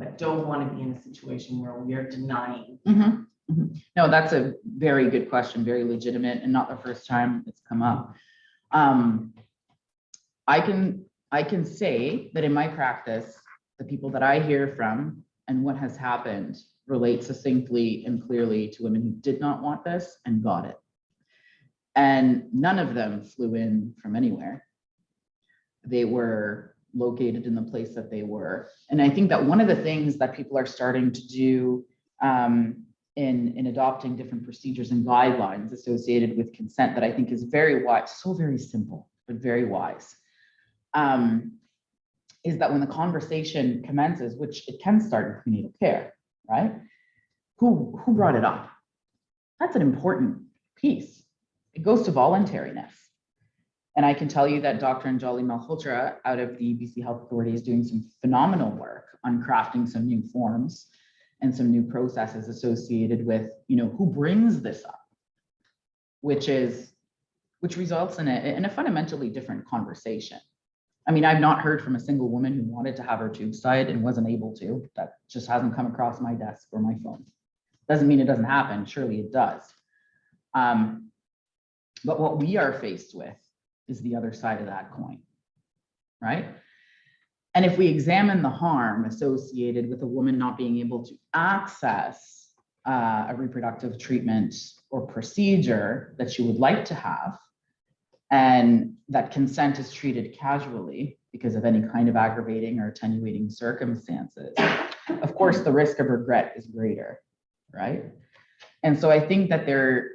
but don't want to be in a situation where we are denying. Mhm, mhm. No, that's a very good question, very legitimate and not the first time it's come up. Um, I can, I can say that in my practice, the people that I hear from and what has happened relate succinctly and clearly to women who did not want this and got it. And none of them flew in from anywhere. They were located in the place that they were. And I think that one of the things that people are starting to do um, in, in adopting different procedures and guidelines associated with consent that I think is very wise, so very simple, but very wise. um, Is that when the conversation commences, which it can start in prenatal care, right? Who, who brought it up? That's an important piece. It goes to voluntariness. And I can tell you that Dr. Anjali Malhotra out of the BC Health Authority is doing some phenomenal work on crafting some new forms and some new processes associated with, you know, who brings this up, which is, which results in a, in a fundamentally different conversation. I mean, I've not heard from a single woman who wanted to have her tube side and wasn't able to. That just hasn't come across my desk or my phone. Doesn't mean it doesn't happen. Surely it does. Um, but what we are faced with is the other side of that coin, right? And if we examine the harm associated with a woman not being able to access uh, a reproductive treatment or procedure that she would like to have, and that consent is treated casually because of any kind of aggravating or attenuating circumstances, of course, the risk of regret is greater, right? And so I think that there,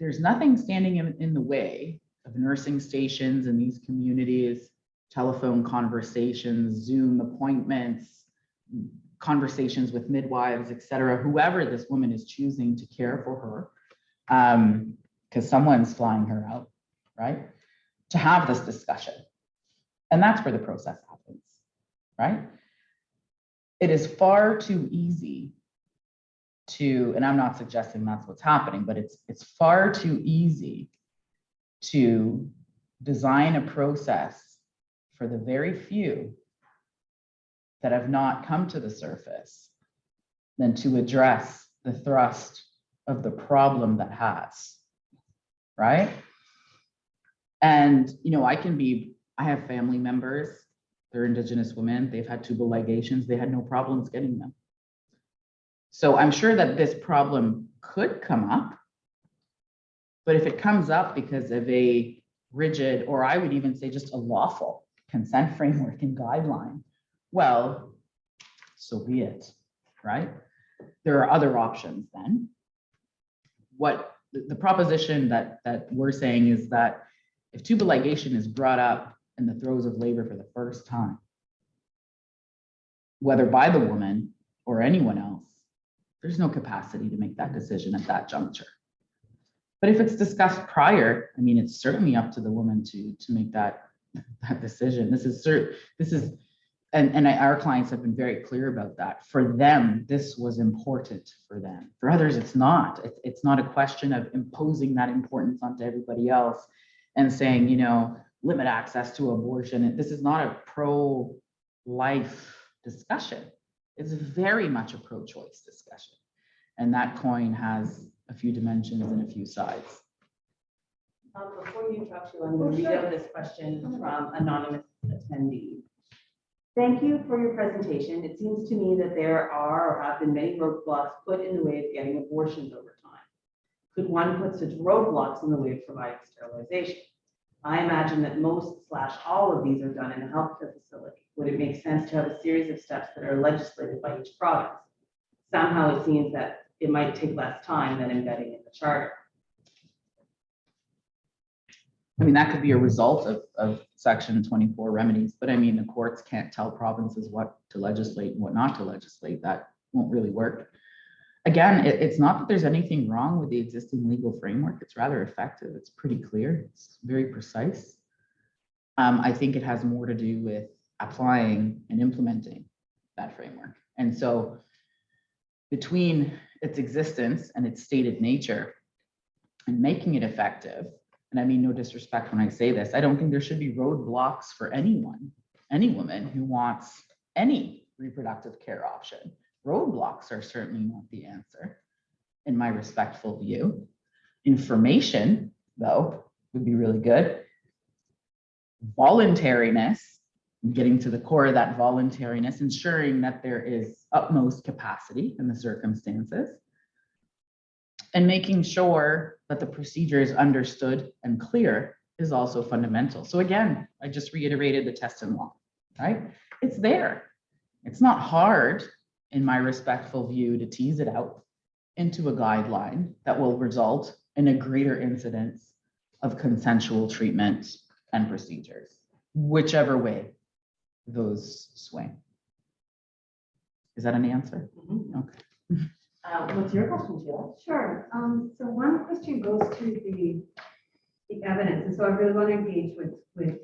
there's nothing standing in, in the way of nursing stations in these communities, telephone conversations, Zoom appointments, conversations with midwives, et cetera, whoever this woman is choosing to care for her. Um, because someone's flying her out, right? To have this discussion. And that's where the process happens, right? It is far too easy to, and I'm not suggesting that's what's happening, but it's, it's far too easy to design a process for the very few that have not come to the surface than to address the thrust of the problem that has, right? And, you know, I can be, I have family members, they're indigenous women, they've had tubal ligations, they had no problems getting them. So I'm sure that this problem could come up. But if it comes up because of a rigid, or I would even say just a lawful consent framework and guideline, well, so be it, right? There are other options then. What the proposition that that we're saying is that if tubal ligation is brought up in the throes of labor for the first time, whether by the woman or anyone else, there's no capacity to make that decision at that juncture. But if it's discussed prior, I mean, it's certainly up to the woman to, to make that, that decision. This is cert, this is, and, and I- our clients have been very clear about that. For them, this was important for them. For others, it's not. It's, it's not a question of imposing that importance onto everybody else and saying, you know, limit access to abortion. This is not a pro-life discussion. It's very much a pro-choice discussion. And that coin has a few dimensions and a few sides. Um, Before you talk to, I'm going to read out this question from anonymous attendee. Thank you for your presentation. It seems to me that there are or have been many roadblocks put in the way of getting abortions over time. Could one put such roadblocks in the way of providing sterilization? I imagine that most slash all of these are done in a healthcare facility. Would it make sense to have a series of steps that are legislated by each province? Somehow it seems that it might take less time than embedding in the charter. I mean, that could be a result of, of section twenty-four remedies, but I mean, the courts can't tell provinces what to legislate and what not to legislate. That won't really work. Again, it, it's not that there's anything wrong with the existing legal framework. It's rather effective. It's pretty clear. It's very precise. Um, I think it has more to do with applying and implementing that framework. And so between its existence and its stated nature and making it effective, and I mean no disrespect when I say this, I don't think there should be roadblocks for anyone, any woman who wants any reproductive care option. Roadblocks are certainly not the answer, in my respectful view. Information, though, would be really good. Voluntariness, getting to the core of that voluntariness, ensuring that there is utmost capacity in the circumstances and making sure that the procedure is understood and clear is also fundamental. So again, I just reiterated the test and law, right? It's there. It's not hard, in my respectful view, to tease it out into a guideline that will result in a greater incidence of consensual treatment and procedures, whichever way those swing. Is that an answer? Okay. Uh, What's your question, Sheila? Sure. Um, so one question goes to the, the evidence. And so I really want to engage with, with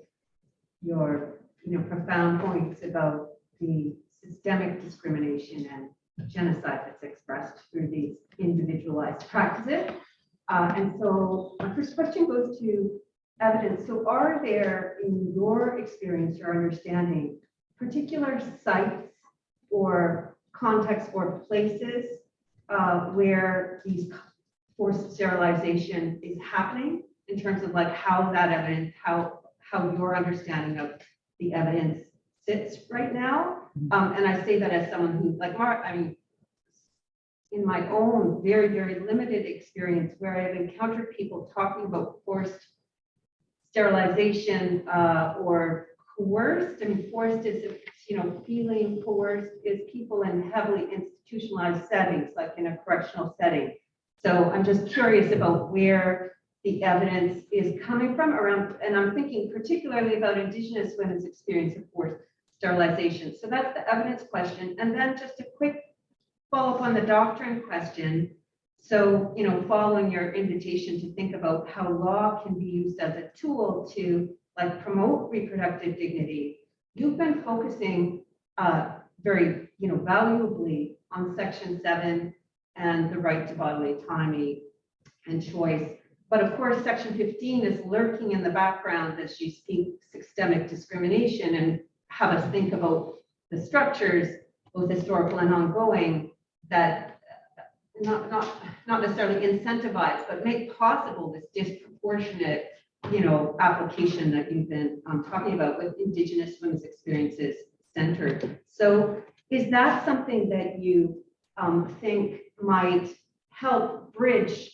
your, you know, profound points about the systemic discrimination and genocide that's expressed through these individualized practices. Uh, and so my first question goes to evidence. So are there, in your experience or understanding, particular sites or contexts or places uh, where these forced sterilization is happening in terms of like how that evidence, how, how your understanding of the evidence sits right now. Um, and I say that as someone who, like Mark, I mean, in my own very, very limited experience where I've encountered people talking about forced sterilization, uh, or coerced, mean, forced is, you know, feeling coerced is people in heavily institutionalized settings, like in a correctional setting. So I'm just curious about where the evidence is coming from around, and I'm thinking particularly about Indigenous women's experience of forced sterilization. So that's the evidence question. And then just a quick follow-up on the doctrine question. So, you know, following your invitation to think about how law can be used as a tool to like promote reproductive dignity, you've been focusing uh, very, you know, valuably on section seven and the right to bodily autonomy and choice. But of course, section 15 is lurking in the background as you speak systemic discrimination and have us think about the structures, both historical and ongoing, that not, not, not necessarily incentivize, but make possible this disproportionate you know, application that you've been um, talking about with Indigenous women's experiences centered. So is that something that you um, think might help bridge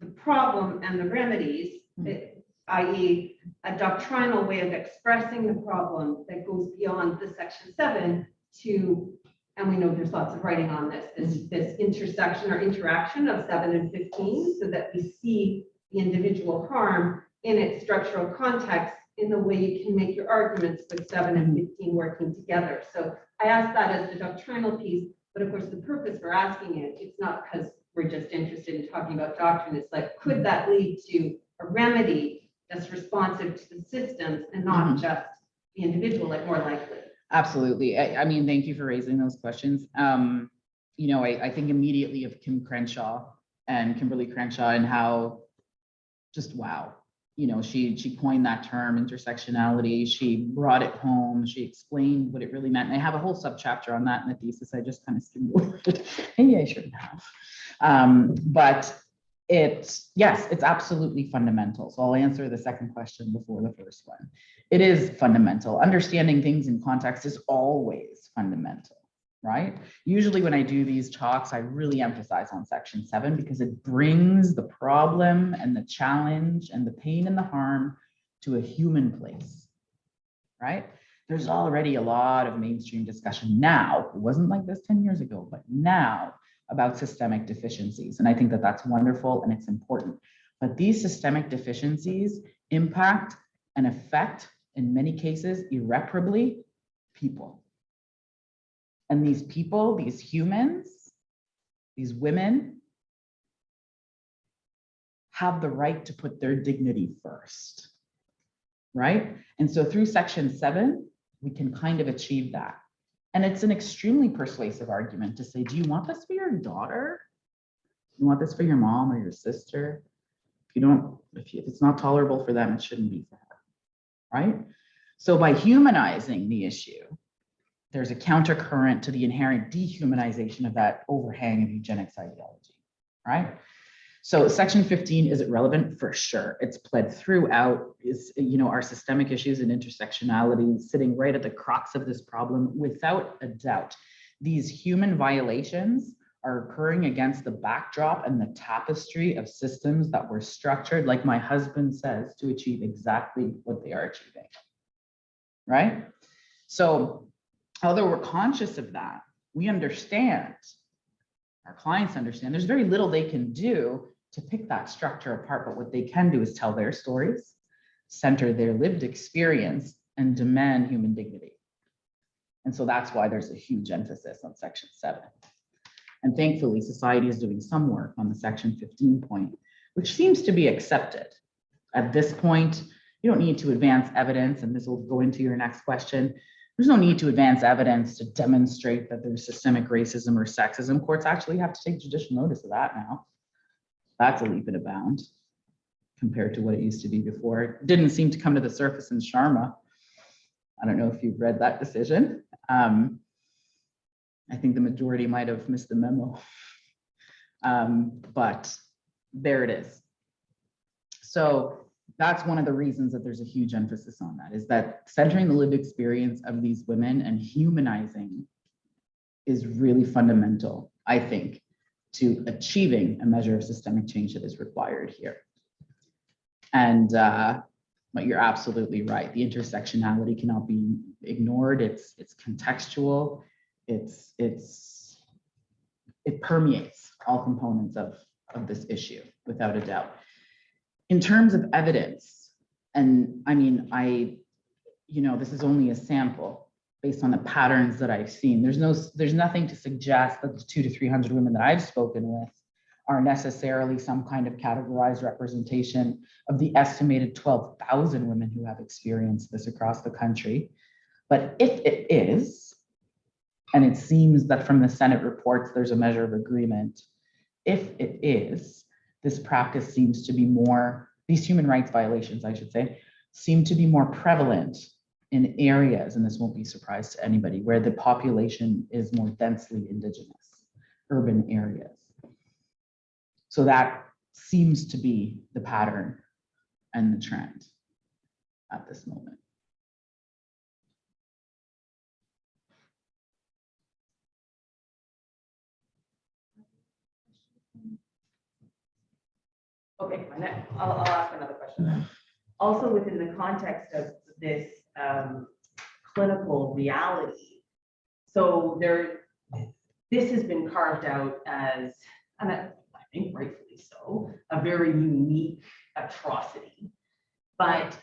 the problem and the remedies, eh, i.e. a doctrinal way of expressing the problem that goes beyond the section seven to, and we know there's lots of writing on this, this, this intersection or interaction of seven and 15, so that we see the individual harm in its structural context in the way you can make your arguments with seven and 15 working together. So I asked that as the doctrinal piece, but of course, the purpose for asking it, it's not because we're just interested in talking about doctrine. It's like, could that lead to a remedy that's responsive to the systems and not Mhm. just the individual, like more likely? Absolutely. I, I mean, thank you for raising those questions. Um, you know, I, I think immediately of Kim Crenshaw and Kimberlé Crenshaw and how just wow. You know, she, she coined that term intersectionality. She brought it home. She explained what it really meant. And I have a whole subchapter on that in the thesis. I just kind of skimmed over it. Maybe I shouldn't have. Um, but It's, yes, it's absolutely fundamental. So I'll answer the second question before the first one. It is fundamental. Understanding things in context is always fundamental, right? Usually when I do these talks, I really emphasize on section seven because it brings the problem and the challenge and the pain and the harm to a human place, right? There's already a lot of mainstream discussion now. It wasn't like this 10 years ago, but now about systemic deficiencies. And I think that that's wonderful and it's important. But these systemic deficiencies impact and affect, in many cases, irreparably, people. And these people, these humans, these women, have the right to put their dignity first. Right? And so through section seven, we can kind of achieve that. And it's an extremely persuasive argument to say, do you want this for your daughter? You want this for your mom or your sister? If you don't, if, you, if it's not tolerable for them, it shouldn't be for her, right? So by humanizing the issue, there's a countercurrent to the inherent dehumanization of that overhang of eugenics ideology, right? So section 15, is it relevant? For sure. It's pled throughout is, you know, our systemic issues and intersectionality sitting right at the crux of this problem without a doubt. These human violations are occurring against the backdrop and the tapestry of systems that were structured, like my husband says, to achieve exactly what they are achieving. Right? So although we're conscious of that, we understand, our clients understand, there's very little they can do to pick that structure apart, but what they can do is tell their stories, center their lived experience, and demand human dignity. And so that's why there's a huge emphasis on section seven. And thankfully, society is doing some work on the section 15 point, which seems to be accepted. At this point, you don't need to advance evidence, and this will go into your next question. There's no need to advance evidence to demonstrate that there's systemic racism or sexism. Courts actually have to take judicial notice of that now. That's a leap and a bound compared to what it used to be before. It didn't seem to come to the surface in Sharma. I don't know if you've read that decision. Um, I think the majority might have missed the memo. Um, but there it is. So that's one of the reasons that there's a huge emphasis on that is that centering the lived experience of these women and humanizing is really fundamental, I think, to achieving a measure of systemic change that is required here. And uh, but you're absolutely right. The intersectionality cannot be ignored. It's it's contextual. It's it's it permeates all components of of this issue without a doubt. In terms of evidence, and I mean, I, you know, this is only a sample based on the patterns that I've seen. There's no, there's nothing to suggest that the two to 300 women that I've spoken with are necessarily some kind of categorized representation of the estimated 12,000 women who have experienced this across the country. But if it is, and it seems that from the Senate reports, there's a measure of agreement. If it is, this practice seems to be more, these human rights violations, I should say, seem to be more prevalent in areas, and this won't be a surprise to anybody, where the population is more densely indigenous, urban areas. So that seems to be the pattern and the trend at this moment. Okay, I'll, I'll ask another question. Also within the context of this um, clinical reality. So there, this has been carved out as, and I I think rightfully so, a very unique atrocity. But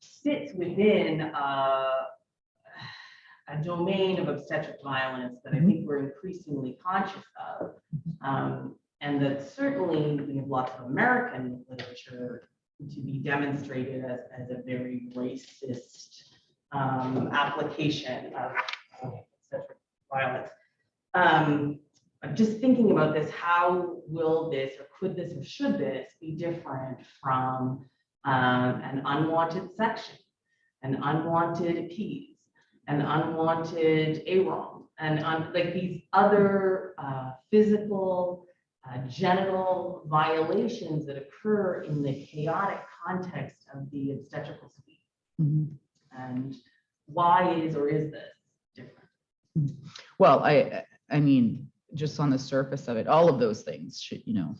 sits within a, a domain of obstetric violence that I think we're increasingly conscious of. Um, and that certainly we have lots of American literature to be demonstrated as, as a very racist um, application of of obstetric violence. Um, I'm just thinking about this, how will this, or could this, or should this be different from um, an unwanted section, an unwanted P's, an unwanted AROM, and un- like these other uh, physical uh, genital violations that occur in the chaotic context of the obstetrical suite. Mhm. And why is or is this different? Well, I, I mean, just on the surface of it, all of those things should, you know.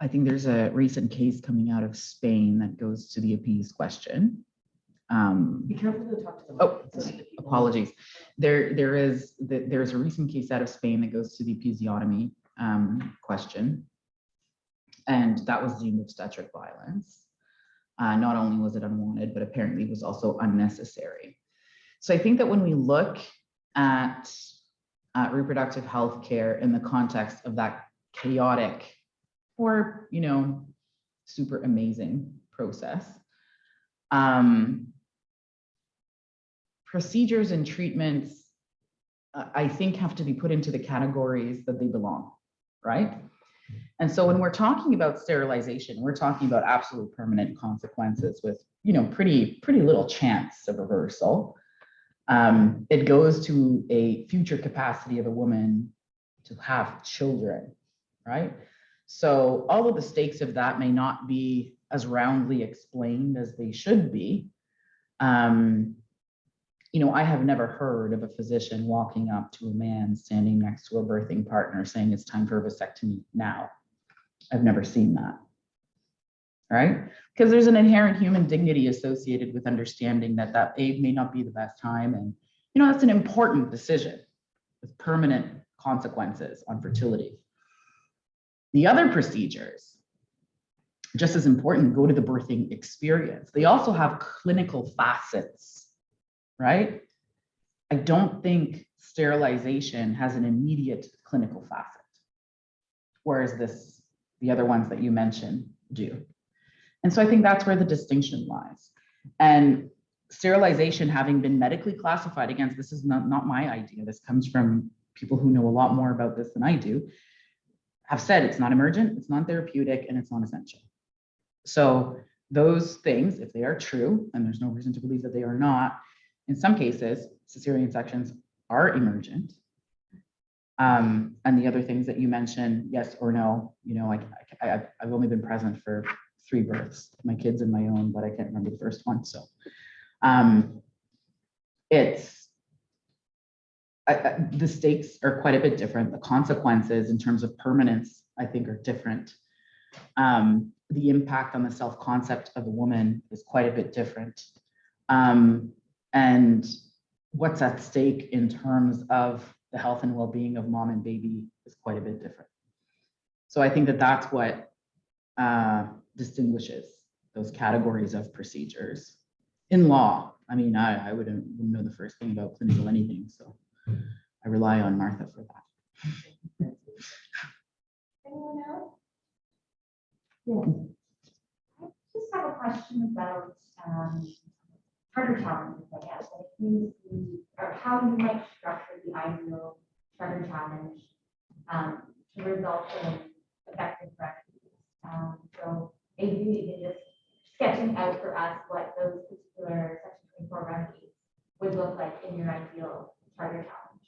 I think there's a recent case coming out of Spain that goes to the appease question. Um, Be careful to talk to them. Oh, apologies. There, there is, th- there's a recent case out of Spain that goes to the episiotomy um, question. And that was deemed obstetric violence. Uh, Not only was it unwanted, but apparently was also unnecessary. So I think that when we look at uh, reproductive health care in the context of that chaotic or, you know, super amazing process, um, procedures and treatments, uh, I think have to be put into the categories that they belong, right? And so when we're talking about sterilization, we're talking about absolute permanent consequences with, you know, pretty, pretty little chance of reversal. Um, it goes to a future capacity of a woman to have children, right? So all of the stakes of that may not be as roundly explained as they should be. Um, you know, I have never heard of a physician walking up to a man standing next to a birthing partner saying it's time for a vasectomy now. I've never seen that. Right? Because there's an inherent human dignity associated with understanding that that aid may not be the best time. And, you know, that's an important decision with permanent consequences on fertility. The other procedures, just as important, go to the birthing experience. They also have clinical facets, right? I don't think sterilization has an immediate clinical facet. Whereas this, the other ones that you mentioned do. And so I think that's where the distinction lies. And sterilization having been medically classified against, this is not, not my idea. This comes from people who know a lot more about this than I do, have said it's not emergent, it's non-therapeutic, and it's non-essential. So those things, if they are true, and there's no reason to believe that they are not, in some cases, cesarean sections are emergent. Um, and the other things that you mentioned, yes or no, you know, I, I, I've- only been present for three births, my kids and my own, but I can't remember the first one, so. Um, it's, I- the stakes are quite a bit different. The consequences in terms of permanence, I think, are different. Um, the impact on the self-concept of a woman is quite a bit different. Um, and what's at stake in terms of the health and well-being of mom and baby is quite a bit different. So I think that that's what uh, distinguishes those categories of procedures in law. I mean, I, I wouldn't, wouldn't know the first thing about clinical anything, so I rely on Martha for that. Anyone else? Yeah. I just have a question about, um, charter challenges, I guess, like you see, or how you might structure the ideal charter challenge, um, to result in effective remedies. Um, so maybe can just sketching out for us what those particular section twenty-four remedies would look like in your ideal charter challenge.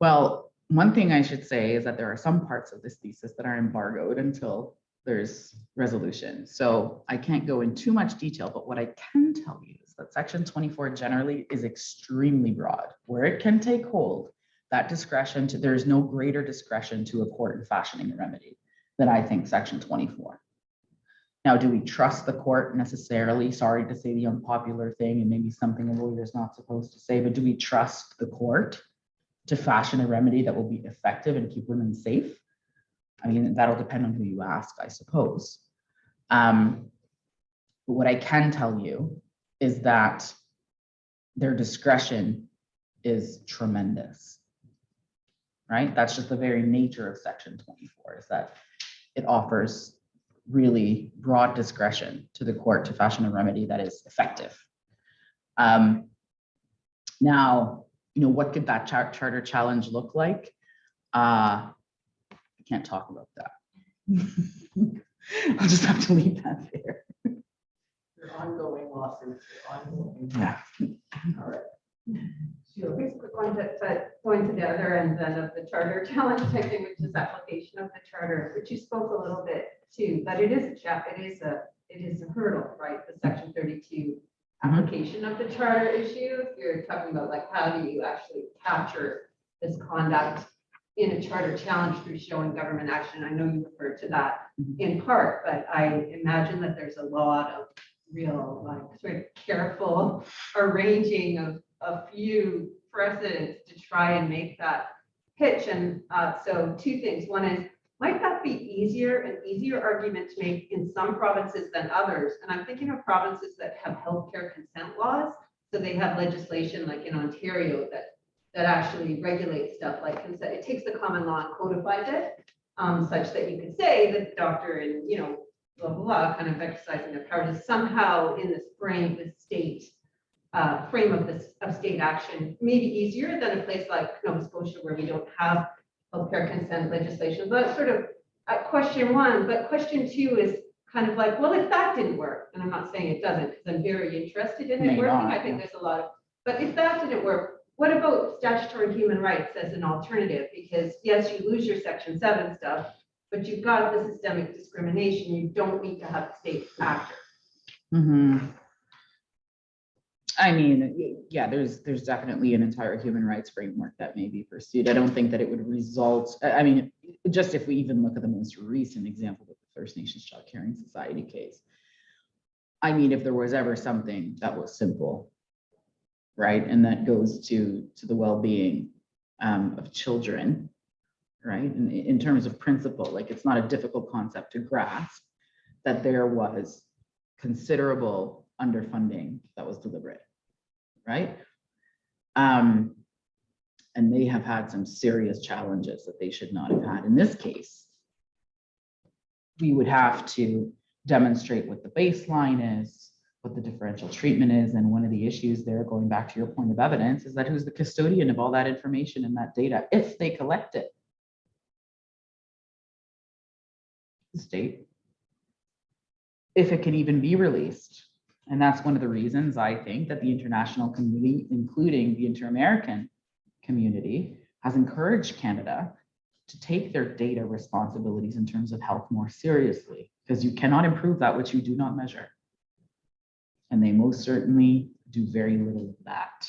Well, one thing I should say is that there are some parts of this thesis that are embargoed until there's resolution. So I can't go in too much detail, but what I can tell you is that section twenty-four generally is extremely broad. Where it can take hold, that discretion to, there is no greater discretion to a court in fashioning a remedy than I think section twenty-four. Now, do we trust the court necessarily? Sorry to say the unpopular thing and maybe something a lawyer is not supposed to say, but do we trust the court to fashion a remedy that will be effective and keep women safe? I mean, that'll depend on who you ask, I suppose. Um, but what I can tell you is that their discretion is tremendous. Right? That's just the very nature of section twenty-four is that it offers really broad discretion to the court to fashion a remedy that is effective. Um, now, you know, what could that char- charter challenge look like? Uh, can't talk about that. I'll just have to leave that there. Your ongoing lawsuits, your ongoing. Yeah. All right. So a quick one, but, but going to the other end then of the charter challenge, I think, which is application of the charter, which you spoke a little bit to, but it is a chap, it is a, it is a hurdle, right? The section thirty-two application of the charter issue, if you're talking about like, how do you actually capture this conduct in a charter challenge through showing government action? I know you referred to that Mhm. in part, but I imagine that there's a lot of real, like, sort of careful arranging of a few precedents to try and make that pitch. And uh, so two things. One is, might that be easier, an easier argument to make in some provinces than others? And I'm thinking of provinces that have healthcare consent laws. So they have legislation like in Ontario that, that actually regulates stuff like consent. It takes the common law and codifies it um, such that you could say that the doctor and, you know, blah, blah, blah, kind of exercising their power to somehow in this frame, the state uh, frame of this, of state action, maybe easier than a place like Nova Scotia where we don't have healthcare consent legislation. But sort of uh, question one, but question two is kind of like, well, if that didn't work, and I'm not saying it doesn't, because I'm very interested in May it working. not, I think yeah. there's a lot of, but if that didn't work, what about statutory human rights as an alternative? Because yes, you lose your section seven stuff, but you've got the systemic discrimination. You don't need to have the state actor. Mhm. I mean, yeah, there's, there's definitely an entire human rights framework that may be pursued. I don't think that it would result, I, mean, just if we even look at the most recent example with the First Nations Child Caring Society case. I mean, if there was ever something that was simple, right, and that goes to, to the well-being um, of children, right, in, in terms of principle, like, it's not a difficult concept to grasp that there was considerable underfunding that was deliberate, right? Um, and they have had some serious challenges that they should not have had. In this case, we would have to demonstrate what the baseline is, what the differential treatment is, and one of the issues there, going back to your point of evidence, is that who's the custodian of all that information and that data if they collect it? The state if it can even be released. And that's one of the reasons I think that the international community, including the inter-American community, has encouraged Canada to take their data responsibilities in terms of health more seriously, because you cannot improve that which you do not measure. And they most certainly do very little of that.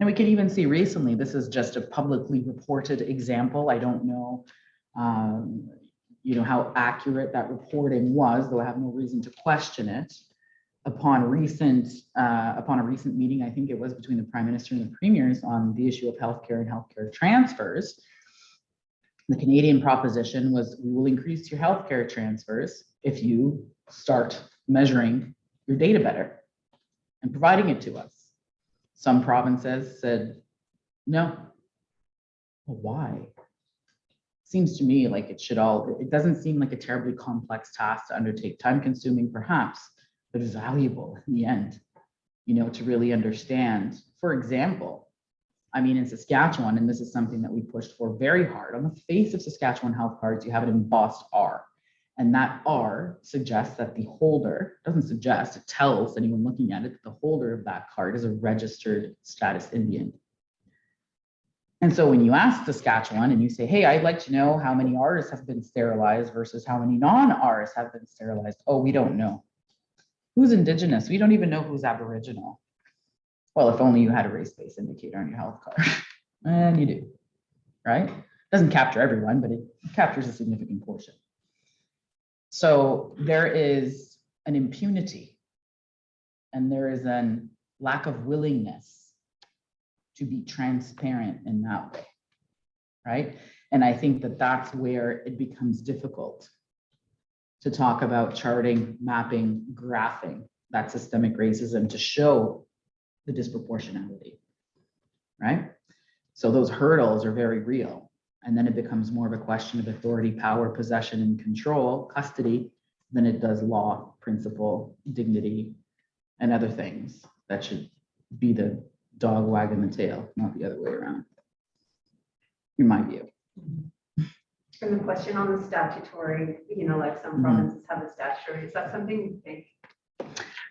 And we can even see recently, this is just a publicly reported example. I don't know, um, you know, how accurate that reporting was, though I have no reason to question it. Upon recent, uh, upon a recent meeting, I think it was between the prime minister and the premiers on the issue of healthcare and healthcare transfers. The Canadian proposition was, we will increase your healthcare transfers if you start measuring your data better and providing it to us. Some provinces said, no. Well, why? seems to me like it should all, it doesn't seem like a terribly complex task to undertake, time consuming perhaps, but valuable in the end, you know, to really understand. For example, I mean, in Saskatchewan, and this is something that we pushed for very hard, on the face of Saskatchewan health cards, you have an embossed R. And that R suggests that the holder, doesn't suggest, it tells anyone looking at it that the holder of that card is a registered status Indian. And so when you ask Saskatchewan and you say, hey, I'd like to know how many Rs have been sterilized versus how many non-Rs have been sterilized. Oh, we don't know. Who's Indigenous? We don't even know who's Aboriginal. Well, if only you had a race-based indicator on your health card. And you do, right? Doesn't capture everyone, but it captures a significant portion. So there is an impunity and there is an lack of willingness to be transparent in that way. Right? And I think that that's where it becomes difficult to talk about charting, mapping, graphing that systemic racism to show the disproportionality. Right? So those hurdles are very real. And then it becomes more of a question of authority, power, possession, and control, custody, than it does law, principle, dignity, and other things that should be the dog wagging the tail, not the other way around. In my view. And the question on the statutory, you know, like some Mhm. provinces have a statutory, is that something you think?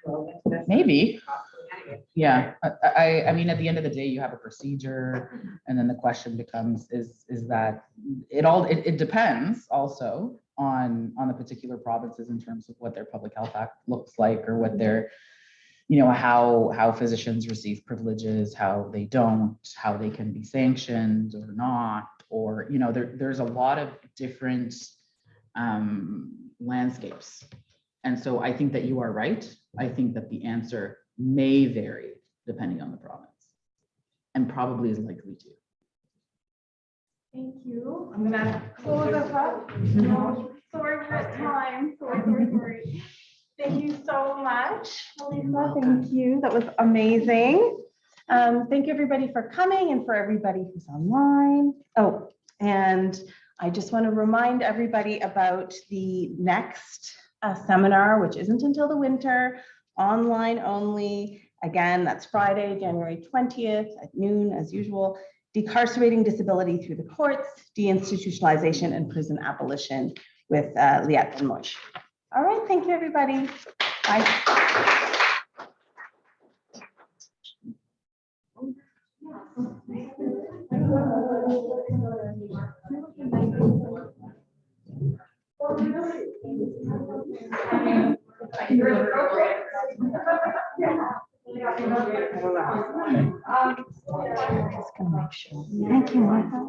relevant to this? Maybe. Yeah, I, I, I mean, at the end of the day, you have a procedure, and then the question becomes, is, is that, it all, it, it depends also on, on the particular provinces in terms of what their public health act looks like, or what their, you know, how, how physicians receive privileges, how they don't, how they can be sanctioned or not, or, you know, there, there's a lot of different um, landscapes. And so I think that you are right. I think that the answer may vary depending on the province. And probably is likely to. Thank you. I'm gonna close us up. No, Sorry, we're at time. Sorry, sorry, sorry. Thank you so much, Melissa. Thank you. That was amazing. Um, thank you, everybody, for coming and for everybody who's online. Oh, and I just want to remind everybody about the next uh, seminar, which isn't until the winter, online only. Again, that's Friday, January 20th at noon, as usual. Decarcerating disability through the courts, deinstitutionalization and prison abolition with uh, Liat Moshe. All right, thank you, everybody. Bye. Thank you, Martha.